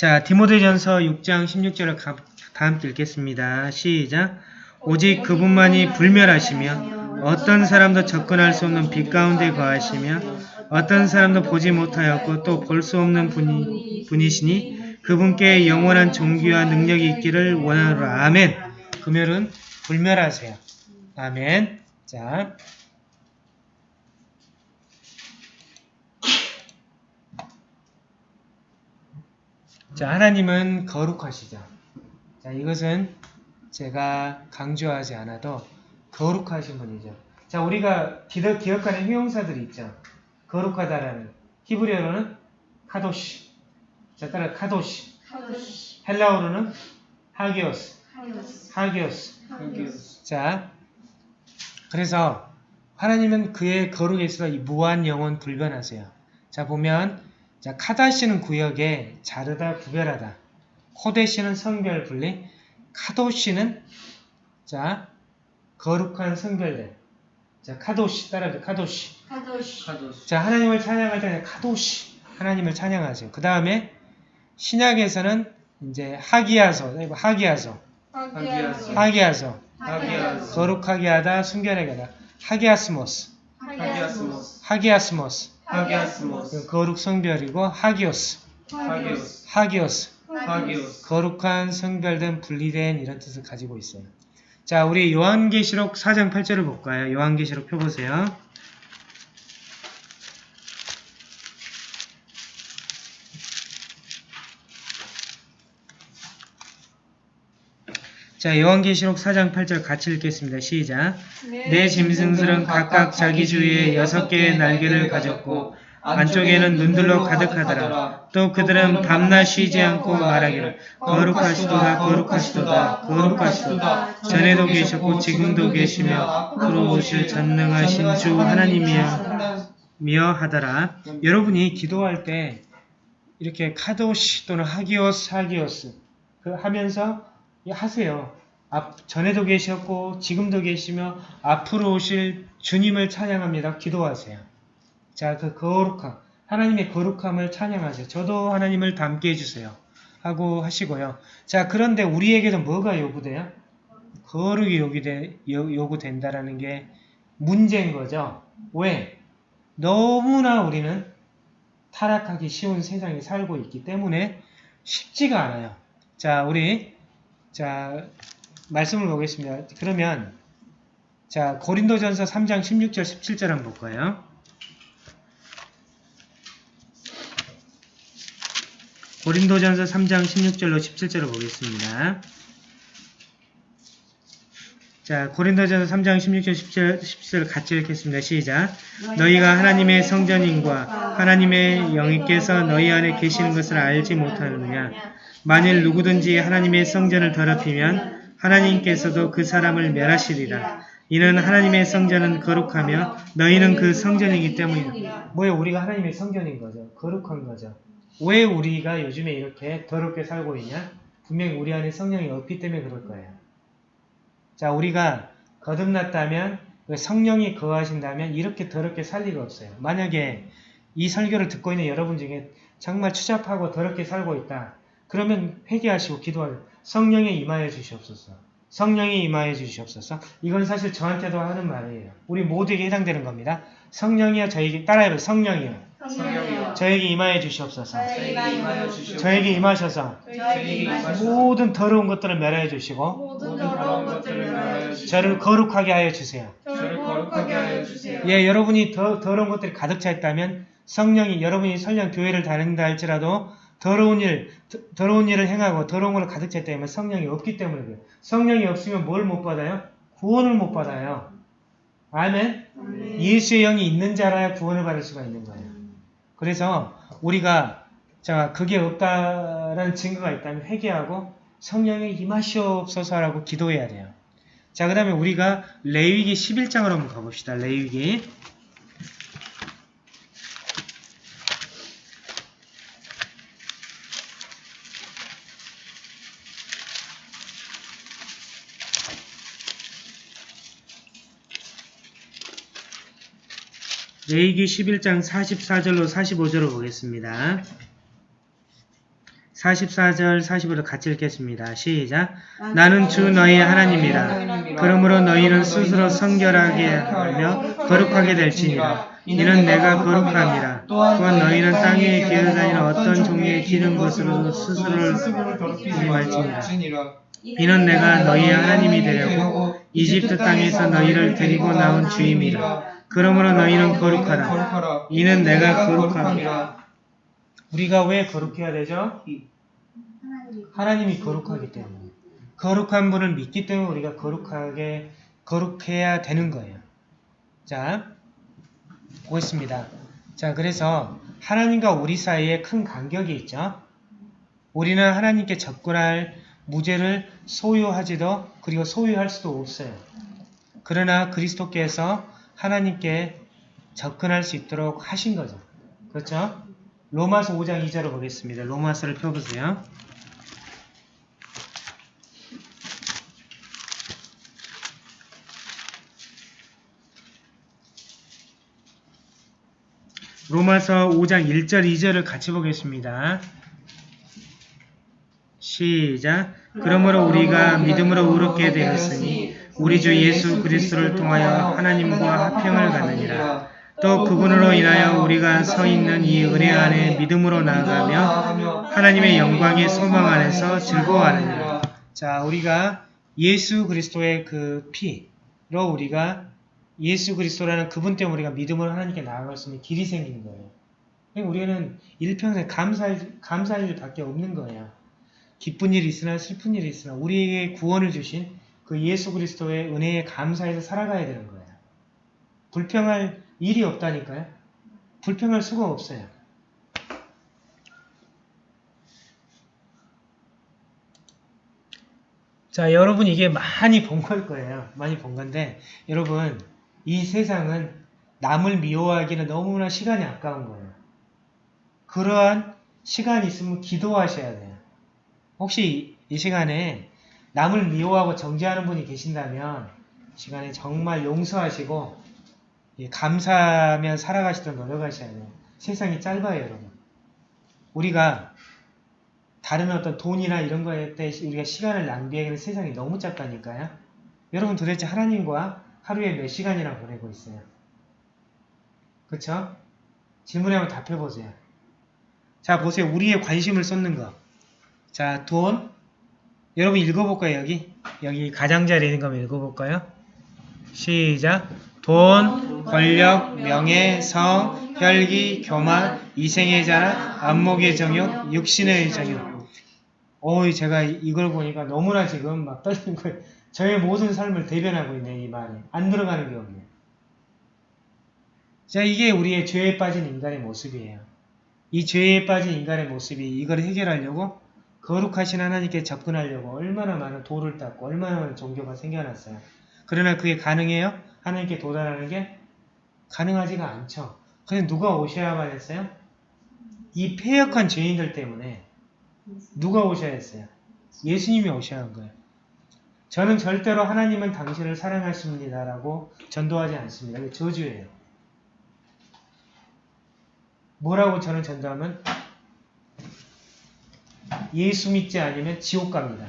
자, 디모데전서 6장 16절을 가, 다 함께 읽겠습니다. 시작. 오직 그분만이 불멸하시며 어떤 사람도 접근할 수 없는 빛 가운데 거하시며 어떤 사람도 보지 못하였고 또 볼 수 없는 분이, 분이시니 그분께 영원한 종기와 능력이 있기를 원하노라. 아멘. 금요일은 불멸하세요. 아멘. 자. 자, 하나님은 거룩하시죠. 자, 이것은 제가 강조하지 않아도 거룩하신 분이죠. 자, 우리가 기억, 기억하는 형용사들이 있죠. 거룩하다라는. 히브리어로는 카도시. 자, 따라 카도시. 카도시 헬라어로는 하기오스. 하기오스 하기오스. 하기오스 자, 그래서 하나님은 그의 거룩에 있어서 이 무한 영원 불변하세요. 자, 보면 자, 카다시는 구역에 자르다 구별하다. 코데시는 성별 분리. 카도시는 자, 거룩한 성별됨. 자, 카도시 따라서 카도시. 카도시 카도스 자, 하나님을 찬양할 때는 카도시. 하나님을 찬양하세요. 그 다음에 신약에서는 이제 하기야서, 이거 하기야서, 하기야서, 하기야스 거룩하게 하다, 순결하게 하다. 하기아스모스, 하기야스모스 하기아스모스. 하기아스모스 거룩 성별이고 하기오스, 하기오스 하기오스. 하기오스 거룩한 성별된 분리된 이런 뜻을 가지고 있어요. 자, 우리 요한계시록 4장 8절을 볼까요? 요한계시록 펴보세요. 자, 요한계시록 4장 8절 같이 읽겠습니다. 시작. 내 짐승들은 각각 자기 주위에 여섯 개의 날개를 가졌고 안쪽에는 눈들로 가득하더라. 또 그들은 밤낮 쉬지 않고 말하기를 거룩하시도다 거룩하시도다 거룩하시도다 전에도 계셨고 지금도 계시며 앞으로 오실 전능하신 주 하나님이여 미어 하더라. 여러분이 기도할 때 이렇게 카도시 또는 하기오스 하기오스 그 하면서 이 하세요. 앞, 전에도 계셨고 지금도 계시며 앞으로 오실 주님을 찬양합니다. 기도하세요. 자, 그 거룩함, 하나님의 거룩함을 찬양하세요. 저도 하나님을 닮게 해주세요. 하고 하시고요. 자, 그런데 우리에게도 뭐가 요구돼요? 거룩이 요구돼, 요, 요구된다라는 게 문제인 거죠. 왜? 너무나 우리는 타락하기 쉬운 세상에 살고 있기 때문에 쉽지가 않아요. 자, 우리 자 말씀을 보겠습니다. 그러면 자 고린도전서 3장 16절 17절 한번 볼까요? 고린도전서 3장 16절로 17절을 보겠습니다. 자, 고린도전서 3장 16절 17절, 17절 같이 읽겠습니다. 시작. 너희가 하나님의 성전인과 하나님의 영이께서 너희 안에 계시는 것을 알지 못하느냐? 만일 누구든지 하나님의 성전을 더럽히면 하나님께서도 그 사람을 멸하시리라. 이는 하나님의 성전은 거룩하며 너희는 그 성전이기 때문이다. 뭐예요? 우리가 하나님의 성전인 거죠. 거룩한 거죠. 왜 우리가 요즘에 이렇게 더럽게 살고 있냐? 분명히 우리 안에 성령이 없기 때문에 그럴 거예요. 자, 우리가 거듭났다면 그 성령이 거하신다면 이렇게 더럽게 살 리가 없어요. 만약에 이 설교를 듣고 있는 여러분 중에 정말 추잡하고 더럽게 살고 있다. 그러면 회개하시고 기도하세요. 성령에 임하여 주시옵소서. 성령에 임하여 주시옵소서. 이건 사실 저한테도 하는 말이에요. 우리 모두에게 해당되는 겁니다. 성령이여 저에게 따라해봐요. 성령이여 성령이여 저에게 임하여 주시옵소서. 저에게 임하여 주시옵소서 저에게 임하셔서 저에게 모든 더러운 것들을 멸하여 주시고 모든 더러운 것들을 멸하여 주시고 저를 거룩하게 하여 주세요. 저를 거룩하게 하여 주세요 예, 여러분이 더, 더러운 것들이 가득 차 있다면 성령이 여러분이 설령 교회를 다닌다 할지라도 더러운 일, 더, 더러운 일을 행하고 더러운 걸로 가득 차 있다면 성령이 없기 때문에 그래요. 성령이 없으면 뭘 못 받아요? 구원을 못 받아요. 아멘? 예수의 영이 있는 자라야 구원을 받을 수가 있는 거예요. 그래서 우리가 자 그게 없다라는 증거가 있다면 회개하고 성령의 임하시옵소서라고 기도해야 돼요. 자, 그 다음에 우리가 레위기 11장으로 한번 가봅시다. 레위기. 레위기 11장 44절로 45절을 보겠습니다. 44절 45절 같이 읽겠습니다. 시작. 나는 주 너희의 하나님이라. 그러므로 너희는 스스로 성결하게 하며 거룩하게 될지니라. 이는 내가 거룩함이라. 또한 너희는 땅 위에 기어다니는 어떤 종류의 기는 것으로 스스로를 조심할지니라. 이는 내가 너희의 하나님이 되려고 이집트 땅에서 너희를 데리고 나온 주임이라. 그러므로 너희는 거룩하라. 이는 내가 거룩함이라. 우리가 왜 거룩해야 되죠? 하나님이 거룩하기 때문에. 거룩한 분을 믿기 때문에 우리가 거룩하게, 거룩해야 되는 거예요. 자, 보겠습니다. 자, 그래서 하나님과 우리 사이에 큰 간격이 있죠. 우리는 하나님께 접근할 무죄를 소유하지도 그리고 소유할 수도 없어요. 그러나 그리스도께서 하나님께 접근할 수 있도록 하신 거죠. 그렇죠? 로마서 5장 2절을 보겠습니다. 로마서를 펴보세요. 로마서 5장 1절 2절을 같이 보겠습니다. 시작. 그러므로 우리가 믿음으로 의롭게 되었으니 우리 주 예수 그리스도를 통하여 하나님과 화평을 갖느니라. 또 그분으로 인하여 우리가 서 있는 이 은혜 안에 믿음으로 나아가며 하나님의 영광의 소망 안에서 즐거워하느니라. 자, 우리가 예수 그리스도의 그 피로 우리가 예수 그리스도라는 그분 때문에 우리가 믿음으로 하나님께 나아갈 수 있는 길이 생기는 거예요. 그러니까 우리는 일평생 감사할, 감사할 일밖에 없는 거예요. 기쁜 일이 있으나 슬픈 일이 있으나 우리에게 구원을 주신 그 예수 그리스도의 은혜에 감사해서 살아가야 되는 거예요. 불평할 일이 없다니까요. 불평할 수가 없어요. 자, 여러분 이게 많이 본 걸 거예요. 많이 본 건데 여러분 이 세상은 남을 미워하기는 너무나 시간이 아까운 거예요. 그러한 시간이 있으면 기도하셔야 돼요. 혹시 이 시간에 남을 미워하고 정죄하는 분이 계신다면 시간에 정말 용서하시고 감사하며 살아가시도록 노력하셔야 돼요. 세상이 짧아요, 여러분. 우리가 다른 어떤 돈이나 이런 거에 때 우리가 시간을 낭비하기는 세상이 너무 짧다니까요. 여러분 도대체 하나님과 하루에 몇 시간이나 보내고 있어요? 그쵸? 질문에 한번 답해보세요. 자, 보세요. 우리의 관심을 쏟는 거. 자, 돈. 여러분 읽어볼까요, 여기? 여기 가장자리에 있는 거 읽어볼까요? 시작. 돈, 권력, 명예, 성, 혈기, 교만, 이생의 자랑, 안목의 정욕, 육신의 정욕. 어이, 제가 이걸 보니까 너무나 지금 막 떨리는 거예요. 저의 모든 삶을 대변하고 있네, 이 말에. 안 들어가는 게 없네. 자, 이게 우리의 죄에 빠진 인간의 모습이에요. 이 죄에 빠진 인간의 모습이 이걸 해결하려고 거룩하신 하나님께 접근하려고 얼마나 많은 돌을 닦고 얼마나 많은 종교가 생겨났어요. 그러나 그게 가능해요? 하나님께 도달하는 게 가능하지가 않죠. 그래서 누가 오셔야만 했어요? 이 폐역한 죄인들 때문에 누가 오셔야 했어요? 예수님이 오셔야 한 거예요. 저는 절대로 하나님은 당신을 사랑하십니다 라고 전도하지 않습니다. 이게 저주예요. 뭐라고 저는 전도하면 예수 믿지 않으면 지옥 갑니다.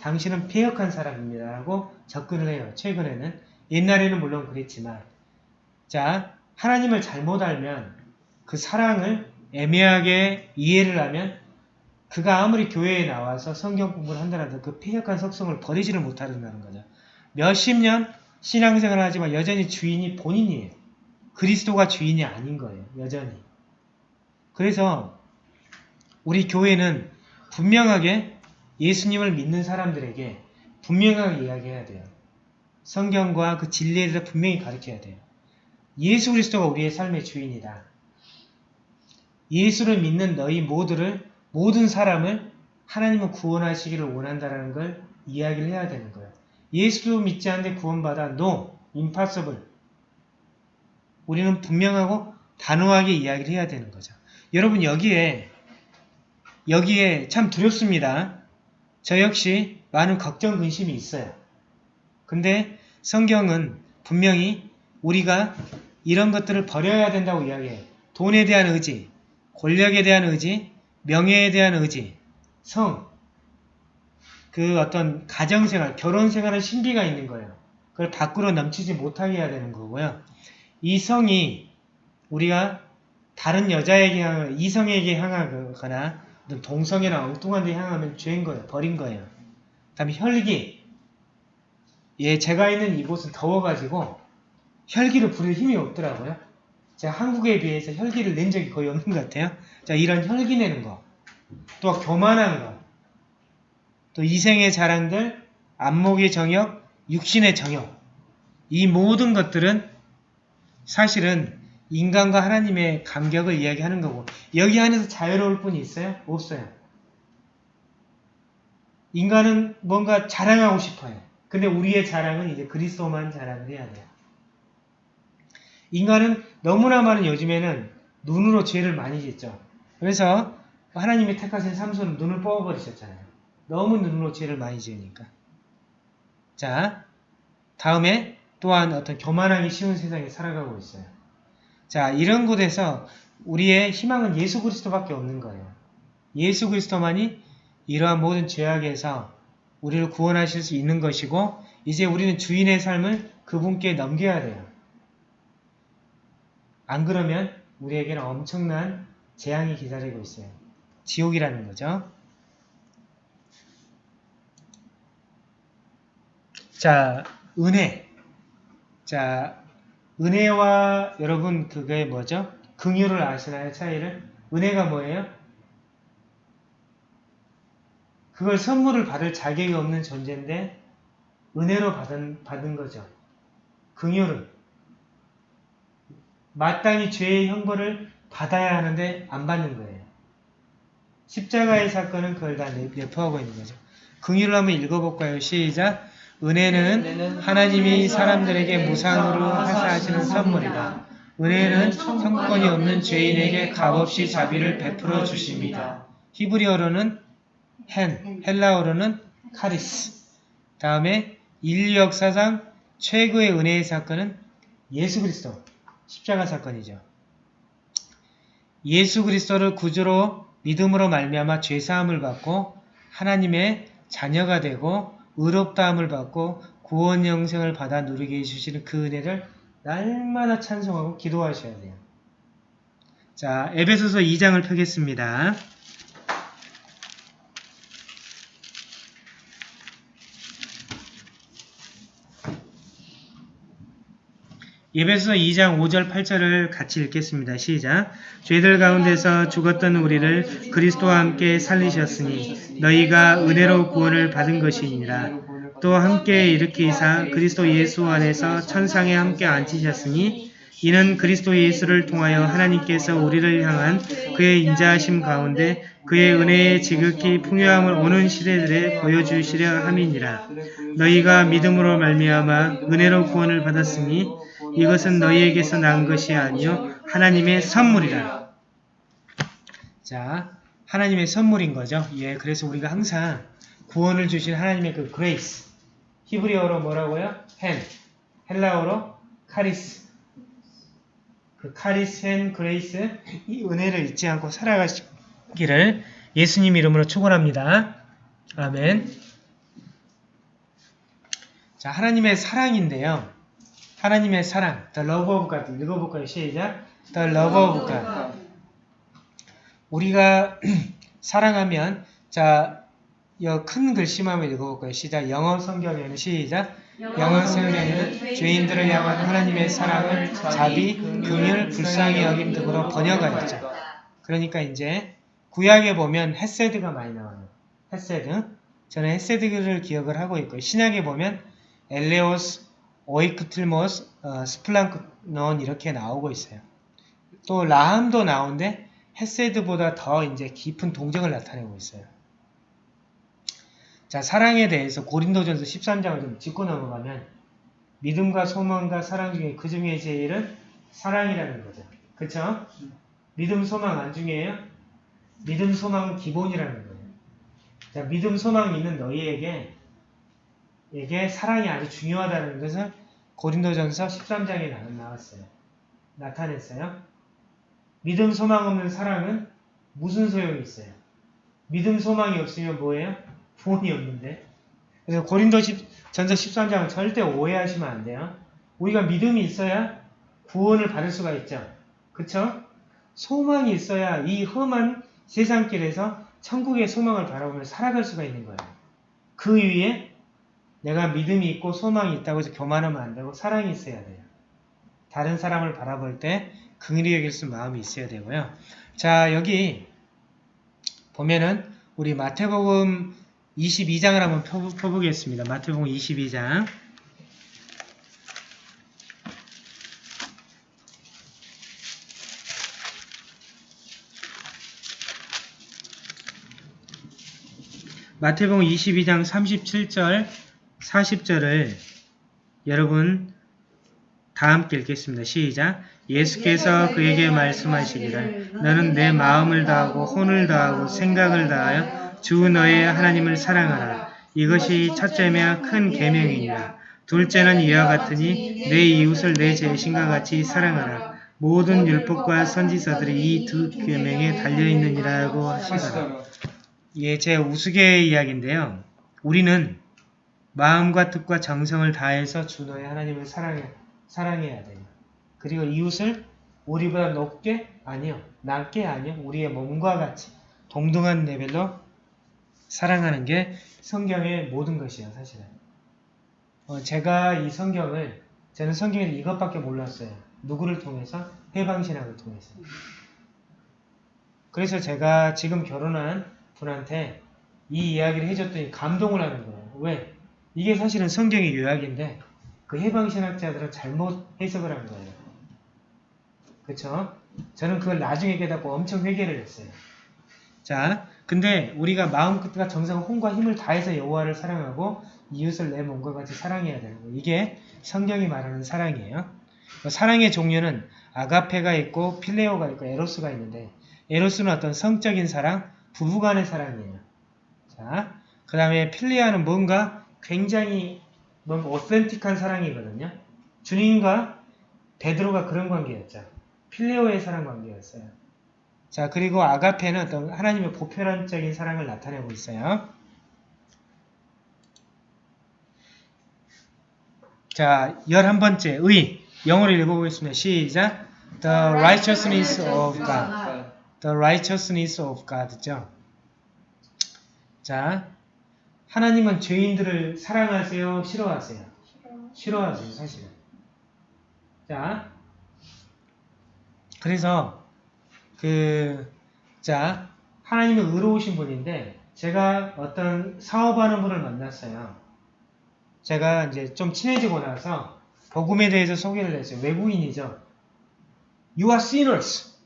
당신은 폐역한 사람입니다. 라고 접근을 해요. 최근에는. 옛날에는 물론 그랬지만 자 하나님을 잘못 알면 그 사랑을 애매하게 이해를 하면 그가 아무리 교회에 나와서 성경 공부를 한다라도 그 폐역한 속성을 버리지를 못한다는 거죠. 몇십 년 신앙생활을 하지만 여전히 주인이 본인이에요. 그리스도가 주인이 아닌 거예요. 여전히. 그래서 우리 교회는 분명하게 예수님을 믿는 사람들에게 분명하게 이야기해야 돼요. 성경과 그 진리에 대해서 분명히 가르쳐야 돼요. 예수 그리스도가 우리의 삶의 주인이다. 예수를 믿는 너희 모두를 모든 사람을 하나님은 구원하시기를 원한다는 걸 이야기를 해야 되는 거예요. 예수도 믿지 않는데 구원받아 no, impossible. 우리는 분명하고 단호하게 이야기를 해야 되는 거죠. 여러분 여기에 여기에 참 두렵습니다. 저 역시 많은 걱정 근심이 있어요. 근데 성경은 분명히 우리가 이런 것들을 버려야 된다고 이야기해요. 돈에 대한 의지, 권력에 대한 의지, 명예에 대한 의지, 성, 그 어떤 가정생활, 결혼생활은 신비가 있는 거예요. 그걸 밖으로 넘치지 못하게 해야 되는 거고요. 이 성이 우리가 다른 여자에게 향하거나 이성에게 향하거나 동성애나 엉뚱한 데 향하면 죄인 거예요. 버린 거예요. 그 다음에 혈기. 예, 제가 있는 이곳은 더워가지고 혈기를 부릴 힘이 없더라고요. 제가 한국에 비해서 혈기를 낸 적이 거의 없는 것 같아요. 자, 이런 혈기 내는 거. 또 교만한 거. 또 이생의 자랑들, 안목의 정욕, 육신의 정욕. 이 모든 것들은 사실은 인간과 하나님의 간격을 이야기하는 거고 여기 안에서 자유로울 뿐이 있어요? 없어요. 인간은 뭔가 자랑하고 싶어요. 근데 우리의 자랑은 이제 그리스도만 자랑을 해야 돼요. 인간은 너무나 많은 요즘에는 눈으로 죄를 많이 짓죠. 그래서 하나님이 택하신 삼손은 눈을 뽑아버리셨잖아요. 너무 눈으로 죄를 많이 지으니까. 자, 다음에 또한 어떤 교만하기 쉬운 세상에 살아가고 있어요. 자, 이런 곳에서 우리의 희망은 예수 그리스도밖에 없는 거예요. 예수 그리스도만이 이러한 모든 죄악에서 우리를 구원하실 수 있는 것이고 이제 우리는 주인의 삶을 그분께 넘겨야 돼요. 안 그러면 우리에게는 엄청난 재앙이 기다리고 있어요. 지옥이라는 거죠. 자, 은혜. 자, 은혜와 여러분 그게 뭐죠? 긍휼을 아시나요? 차이를? 은혜가 뭐예요? 그걸 선물을 받을 자격이 없는 존재인데 은혜로 받은, 받은 거죠. 긍휼은 마땅히 죄의 형벌을 받아야 하는데 안 받는 거예요. 십자가의 사건은 그걸 다 내- 내포하고 있는 거죠. 긍휼을 한번 읽어볼까요? 시작! 은혜는 하나님이 사람들에게 무상으로 하사하시는 선물이다. 은혜는 형권이 없는 죄인에게 값없이 자비를 베풀어 주십니다. 히브리어로는 헨, 헬라어로는 카리스. 다음에 인류 역사상 최고의 은혜의 사건은 예수 그리스도 십자가 사건이죠. 예수 그리스도를 구주로 믿음으로 말미암아 죄 사함을 받고 하나님의 자녀가 되고 의롭다함을 받고 구원 영생을 받아 누리게 해주시는 그 은혜를 날마다 찬송하고 기도하셔야 돼요. 자, 에베소서 2장을 펴겠습니다. 예배서 2장 5절 8절을 같이 읽겠습니다. 시작. 죄들 가운데서 죽었던 우리를 그리스도와 함께 살리셨으니 너희가 은혜로 구원을 받은 것이니라. 또 함께 일으키사 그리스도 예수 안에서 천상에 함께 앉히셨으니 이는 그리스도 예수를 통하여 하나님께서 우리를 향한 그의 인자하심 가운데 그의 은혜의 지극히 풍요함을 오는 시대들에 보여주시려 함이니라. 너희가 믿음으로 말미암아 은혜로 구원을 받았으니 이것은 너희에게서 난 것이 아니요 하나님의 선물이라. 자, 하나님의 선물인 거죠. 예, 그래서 우리가 항상 구원을 주신 하나님의 그 grace. 히브리어로 뭐라고요? חן. 헬라어로 χάρις. 그 χάρις חן grace 이 은혜를 잊지 않고 살아가시기를 예수님 이름으로 축원합니다. 아멘. 자, 하나님의 사랑인데요. 하나님의 사랑, the love of God 읽어볼까요? 시작. the love of God. 우리가 [CLEARS THROAT] 사랑하면 자, 이큰 글씨만 한번 읽어볼까요? 시작. 영어 성경에는 시작. 영어 성경에는 죄인들을 향한 하나님의 사랑을 자비, 긍휼, 불쌍히 여김 등으로 번역하였죠. 그러니까 이제 구약에 보면 חסד가 많이 나와요. חסד. 저는 חסד를 기억을 하고 있고요. 신약에 보면 ἔλεος, οἰκτιρμός, 어, σπλάγχνον 이렇게 나오고 있어요. 또 רחם도 나오는데 חסד보다 더 이제 깊은 동정을 나타내고 있어요. 자, 사랑에 대해서 고린도전서 13장을 좀 짚고 넘어가면 믿음과 소망과 사랑 중에 그 중에 제일은 사랑이라는 거죠. 그쵸? 믿음, 소망 안 중요해요? 믿음, 소망은 기본이라는 거예요. 자, 믿음, 소망이 있는 너희에게 에게 사랑이 아주 중요하다는 것을 고린도전서 13장에 나왔어요. 나타냈어요. 믿음, 소망 없는 사랑은 무슨 소용이 있어요? 믿음, 소망이 없으면 뭐예요? 구원이 없는데. 그래서 고린도 10, 전서 13장은 절대 오해하시면 안 돼요. 우리가 믿음이 있어야 구원을 받을 수가 있죠. 그쵸? 소망이 있어야 이 험한 세상길에서 천국의 소망을 바라보며 살아갈 수가 있는 거예요. 그 위에 내가 믿음이 있고 소망이 있다고 해서 교만하면 안 되고 사랑이 있어야 돼요. 다른 사람을 바라볼 때 긍휼히 여길 수 마음이 있어야 되고요. 자 여기 보면은 우리 마태복음 22장을 한번 펴보겠습니다. 마태복음 22장 마태복음 22장 37절 40절을 여러분 다 함께 읽겠습니다. 시작. 예수께서 그에게 말씀하시기를 너는 내 마음을 다하고 혼을 다하고 생각을 다하여 주 너의 하나님을 사랑하라. 이것이 첫째며 큰 계명이니라. 둘째는 이와 같으니 내 이웃을 내 자신과 같이 사랑하라. 모든 율법과 선지서들이 이 두 계명에 달려 있느니라고 하시더라. 하시더라. 예, 제 우스개의 이야기인데요. 우리는 마음과 뜻과 정성을 다해서 주 너의 하나님을 사랑해, 사랑해야 돼요. 그리고 이웃을 우리보다 높게? 아니요. 낮게? 아니요. 우리의 몸과 같이 동등한 레벨로 사랑하는 게 성경의 모든 것이에요, 사실은. 어, 제가 이 성경을, 저는 성경에 이것밖에 몰랐어요. 누구를 통해서? 해방신학을 통해서. 그래서 제가 지금 결혼한 분한테 이 이야기를 해줬더니 감동을 하는 거예요. 왜? 이게 사실은 성경의 요약인데 그 해방 신학자들은 잘못 해석을 한 거예요. 그쵸? 저는 그걸 나중에 깨닫고 엄청 회개를 했어요. 자, 근데 우리가 마음 끝과 정성, 혼과 힘을 다해서 여호와를 사랑하고 이웃을 내 몸과 같이 사랑해야 되는 거예요. 이게 성경이 말하는 사랑이에요. 사랑의 종류는 아가페가 있고 필레오가 있고 에로스가 있는데 에로스는 어떤 성적인 사랑, 부부간의 사랑이에요. 자, 그 다음에 필리아는 뭔가 굉장히 뭔가 오센틱한 사랑이거든요. 주님과 베드로가 그런 관계였죠. 필레오의 사랑 관계였어요. 자, 그리고 아가페는 어떤 하나님의 보편적인 사랑을 나타내고 있어요. 자, 열한 번째, 의. 영어로 읽어보겠습니다. 시작. The righteousness of God. The righteousness of God죠. 자, 하나님은 죄인들을 사랑하세요? 싫어하세요? 싫어 하세요, 사실은. 자, 그래서 그, 자, 하나님은 의로우신 분인데 제가 어떤 사업하는 분을 만났어요. 제가 이제 좀 친해지고 나서 복음에 대해서 소개를 했어요. 외국인이죠. You are sinners.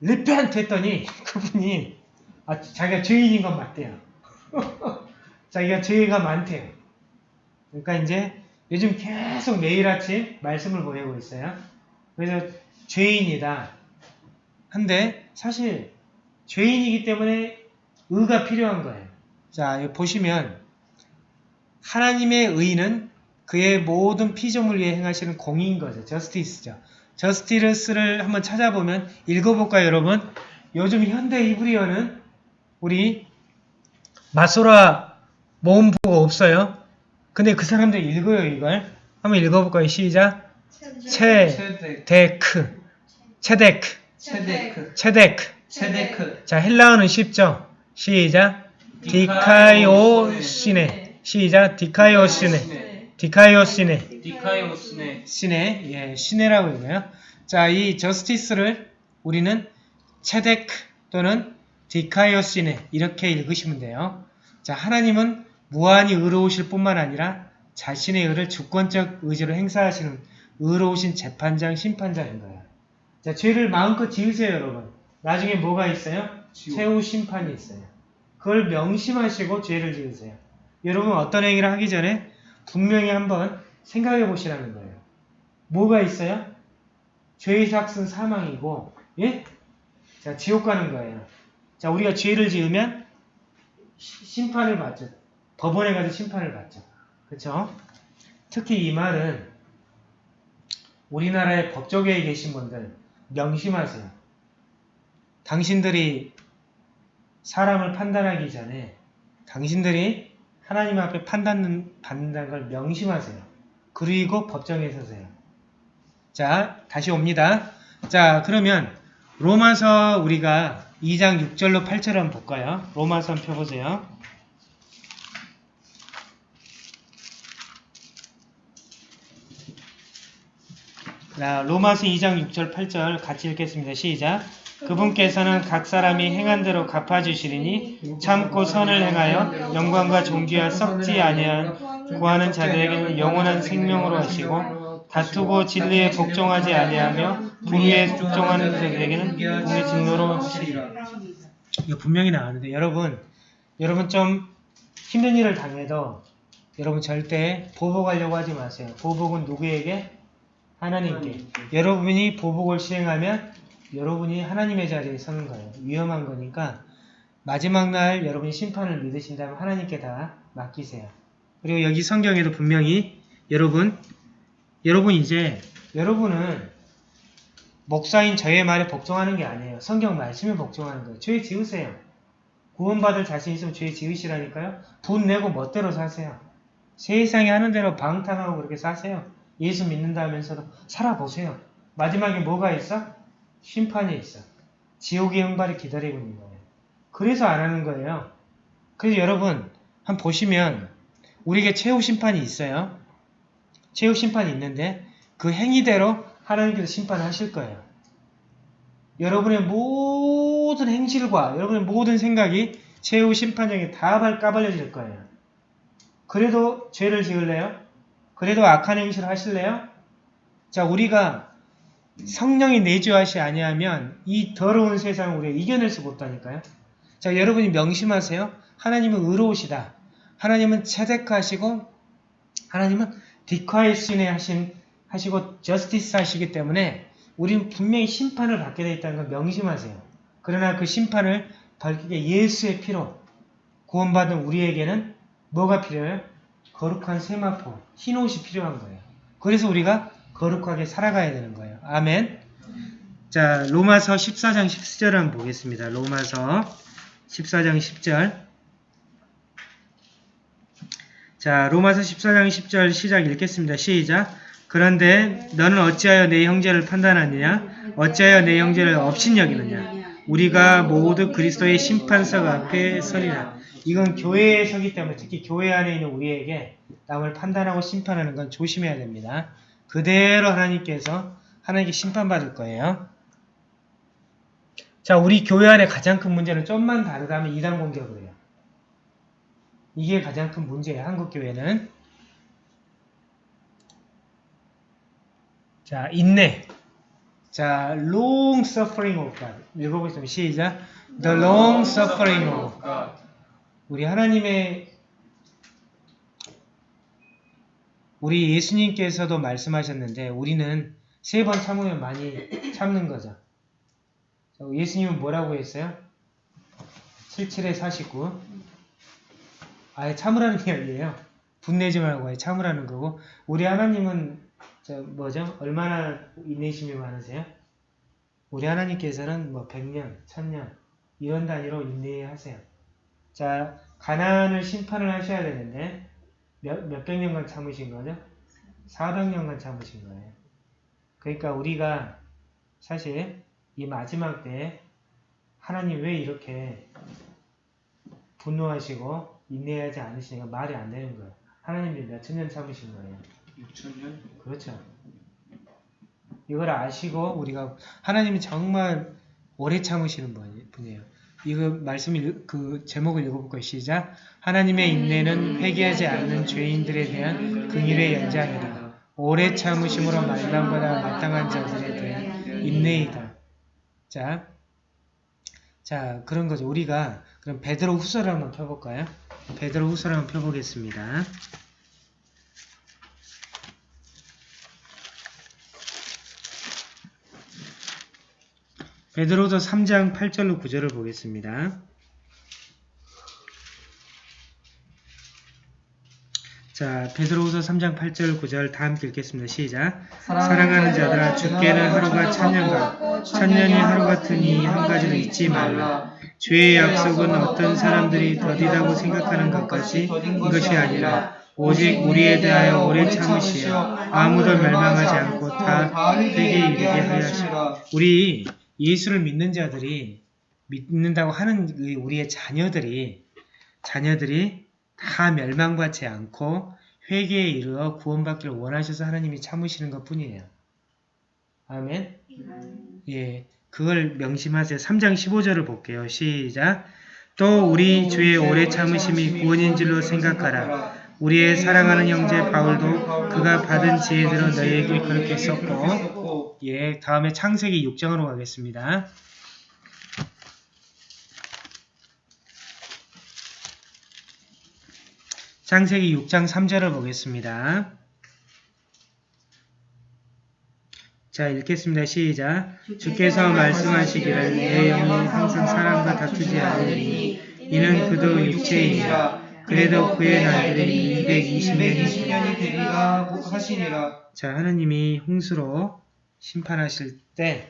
repent 했더니 그분이 아, 자기가 죄인인 건 맞대요. [LAUGHS] 자기가 죄가 많대요. 그러니까 이제 요즘 계속 매일 아침 말씀을 보내고 있어요. 그래서 죄인이다. 한데 사실 죄인이기 때문에 의가 필요한 거예요. 자, 보시면 하나님의 의는 그의 모든 피조물 위에 행하시는 공인 거죠. 저스티스죠. 저스티스를 한번 찾아보면 읽어볼까요, 여러분? 요즘 현대 이브리어는 우리 마소라 모음부가 없어요. 근데 그 사람들 읽어요, 이걸. 한번 읽어볼까요? 시작. 체데크, 체데크. צדק. צדק, צדק. צדק, 자, 헬라어는 쉽죠? 시작. δικαιοσύνη. 시작. δικαιοσύνη. δικαιοσύνη. δικαιοσύνη, σύνη. 예, σύνη라고 읽어요. 자, 이 justice를 우리는 צדק 또는 δικαιοσύνη 이렇게 읽으시면 돼요. 자, 하나님은 무한히 의로우실 뿐만 아니라 자신의 의를 주권적 의지로 행사하시는 의로우신 재판장, 심판자인 거예요. 자, 죄를 마음껏 지으세요, 여러분. 나중에 뭐가 있어요? 지옥. 최후 심판이 있어요. 그걸 명심하시고 죄를 지으세요. 여러분 어떤 행위를 하기 전에 분명히 한번 생각해 보시라는 거예요. 뭐가 있어요? 죄의 삭은 사망이고, 예? 자, 지옥 가는 거예요. 자, 우리가 죄를 지으면 시- 심판을 받죠. 법원에 가서 심판을 받죠. 그렇죠? 특히 이 말은 우리나라의 법조계에 계신 분들 명심하세요. 당신들이 사람을 판단하기 전에 당신들이 하나님 앞에 판단 받는다는 걸 명심하세요. 그리고 법정에 서세요. 자, 다시 옵니다. 자, 그러면 로마서 우리가 2장 6절로 8절 한번 볼까요? 로마서 한번 펴보세요. 로마서 2장 6절 8절 같이 읽겠습니다. 시작. 그분께서는 각 사람이 행한 대로 갚아주시리니 참고 선을 행하여 영광과 존귀와 썩지 아니한 구하는 자들에게는 영원한 생명으로 하시고 다투고 진리에 복종하지 아니하며 불의에 복종하는 자들에게는 공의 진노로 하시리라. 이거 분명히 나왔는데 여러분 여러분 좀 힘든 일을 당해도 여러분 절대 보복하려고 하지 마세요. 보복은 누구에게? 하나님께. 여러분이 보복을 수행하면 여러분이 하나님의 자리에 서는 거예요. 위험한 거니까 마지막 날 여러분이 심판을 믿으신다면 하나님께 다 맡기세요. 그리고 여기 성경에도 분명히 여러분, 여러분 이제 여러분은 목사인 저의 말에 복종하는 게 아니에요. 성경 말씀에 복종하는 거예요. 죄 지으세요. 구원받을 자신 있으면 죄 지으시라니까요. 돈 내고 멋대로 사세요. 세상에 하는 대로 방탕하고 그렇게 사세요. 예수 믿는다면서도 살아보세요. 마지막에 뭐가 있어? 심판이 있어. 지옥의 형발이 기다리고 있는 거예요. 그래서 안 하는 거예요. 그래서 여러분 한번 보시면 우리에게 최후 심판이 있어요. 최후 심판이 있는데 그 행위대로 하나님께서 심판하실 거예요. 여러분의 모든 행실과 여러분의 모든 생각이 최후 심판장에 다 발- 까발려질 거예요. 그래도 죄를 지을래요? 그래도 악한 행실을 하실래요? 자, 우리가 성령이 내주하시 아니하면 이 더러운 세상을 우리가 이겨낼 수 없다니까요. 자, 여러분이 명심하세요. 하나님은 의로우시다. 하나님은 체득하시고 하나님은 디콰이신에 하신 하시고 저스티스 하시기 때문에 우리는 분명히 심판을 받게 되어 있다는 걸 명심하세요. 그러나 그 심판을 밝히게 예수의 피로 구원받은 우리에게는 뭐가 필요해요? 거룩한 세마포, 흰 옷이 필요한 거예요. 그래서 우리가 거룩하게 살아가야 되는 거예요. 아멘. 자, 로마서 14장 10절 한번 보겠습니다. 로마서 14장 10절. 자, 로마서 14장 10절 시작 읽겠습니다. 시작. 그런데 너는 어찌하여 내 형제를 판단하느냐? 어찌하여 내 형제를 업신여기느냐? 우리가 모두 그리스도의 심판석 앞에 서리라. 이건 교회에 서기 때문에 특히 교회 안에 있는 우리에게 남을 판단하고 심판하는 건 조심해야 됩니다. 그대로 하나님께서 하나님께 심판받을 거예요. 자, 우리 교회 안에 가장 큰 문제는 좀만 다르다면 이단 공격을 해요. 이게 가장 큰 문제예요. 한국 교회는. 자, 인내. 자, long suffering of God. 읽어보겠습니다. 시작. The long suffering of God. 우리 하나님의 우리 예수님께서도 말씀하셨는데 우리는 세 번 참으면 많이 참는 거죠. 자, 예수님은 뭐라고 했어요? 77에 49. 아예 참으라는 이야기예요. 분내지 말고 아예 참으라는 거고 우리 하나님은 저 뭐죠? 얼마나 인내심이 많으세요? 우리 하나님께서는 뭐 100년, 1000년 이런 단위로 인내하세요. 자, 가난을 심판을 하셔야 되는데 몇, 몇백 년간 참으신 거죠? 400년간 참으신 거예요. 그러니까 우리가 사실 이 마지막 때에 하나님 왜 이렇게 분노하시고 인내하지 않으시니까 말이 안 되는 거예요. 하나님이 몇천 년 참으신 거예요. 6천 년? 그렇죠. 이걸 아시고 우리가 하나님이 정말 오래 참으시는 분- 분이에요. 이거 말씀 읽- 그 제목을 읽어볼까요? 시작. 하나님의 인내는 회개하지 않는 죄인들에 대한 긍휼의 연장이다. 오래 참으심으로 말랑보다 마땅한 자들에 대한 인내이다. 자, 자 그런 거죠. 우리가 그럼 베드로 후서를 한번 펴볼까요? 베드로 후서를 한번 펴보겠습니다. 베드로서 3장 8절로 9절을 보겠습니다. 자, 베드로후서 3장 8절 9절 다 함께 읽겠습니다. 시작. 사랑하는 자들아 주께는 하루가 천년 천년이 하루 같으니 한 가지를 잊지 말라. 죄의 약속은 어떤 사람들이 더디다고 생각하는 것 같이 이것이 아니라 오직 우리에 대하여 오래 참으시어 아무도 멸망하지 않고 다 회개에 이르게 하시라. 우리 예수를 믿는 자들이 믿는다고 하는 그 우리의 자녀들이 자녀들이 다 멸망받지 않고 회개에 이르러 구원받기를 원하셔서 하나님이 참으시는 것 뿐이에요. 아멘. 예, 그걸 명심하세요. 3장 15절을 볼게요. 시작. 또 우리 주의 오래 참으심이 구원인 줄로 생각하라. 우리의 사랑하는 형제 바울도 그가 받은 지혜대로 너희에게 그렇게 썼고 예, 다음에 창세기 6장으로 가겠습니다. 창세기 6장 3절을 보겠습니다. 자, 읽겠습니다. 시작. 주께서 말씀하시기를 내 영이 항상 사람과 다투지 않으니 이는 그도 육체이니라. 그래도 그의 날들이 220년이 220년이 되리라 하시니라. 자, 하나님이 홍수로 심판하실 때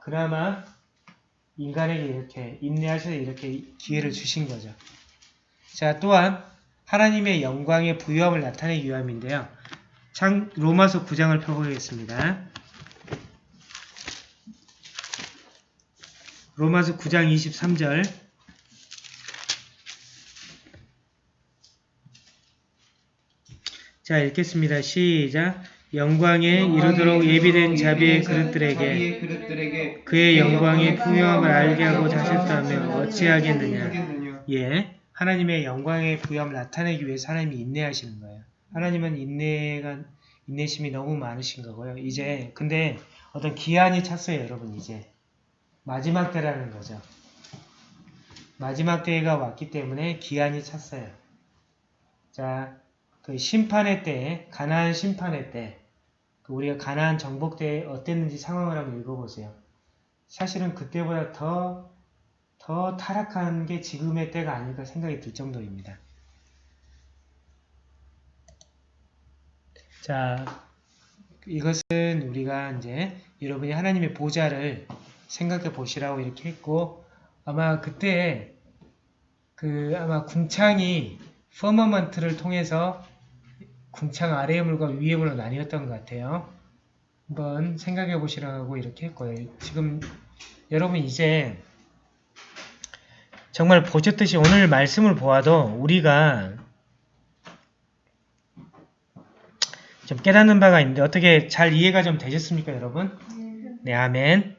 그나마 인간에게 이렇게 인내하셔서 이렇게 기회를 주신 거죠. 자, 또한 하나님의 영광의 부유함을 나타내기 위함인데요. 창, 로마서 9장을 펴보겠습니다. 로마서 9장 23절 자, 읽겠습니다. 시작. 영광에 이르도록 예비된 자비의 그릇들에게 그의 영광의 풍요함을 알게 하고자 하셨다면 어찌하겠느냐. 하겠느냐. 예, 하나님의 영광의 부여함을 나타내기 위해서 하나님이 인내하시는 거예요. 하나님은 인내가 인내심이 너무 많으신 거고요. 이제 근데 어떤 기한이 찼어요, 여러분 이제 마지막 때라는 거죠. 마지막 때가 왔기 때문에 기한이 찼어요. 자, 그 심판의 때, 가나안 심판의 때, 그 우리가 가나안 정복 때 어땠는지 상황을 한번 읽어보세요. 사실은 그때보다 더 더 타락한 게 지금의 때가 아닐까 생각이 들 정도입니다. 자, 이것은 우리가 이제 여러분이 하나님의 보좌를 생각해 보시라고 이렇게 했고 아마 그때 그 아마 궁창이 퍼머먼트를 통해서 궁창 아래의 물과 위의 물로 나뉘었던 것 같아요. 한번 생각해 보시라고 이렇게 했고요. 지금 여러분 이제 정말 보셨듯이 오늘 말씀을 보아도 우리가 좀 깨닫는 바가 있는데 어떻게 잘 이해가 좀 되셨습니까, 여러분? 네, 아멘.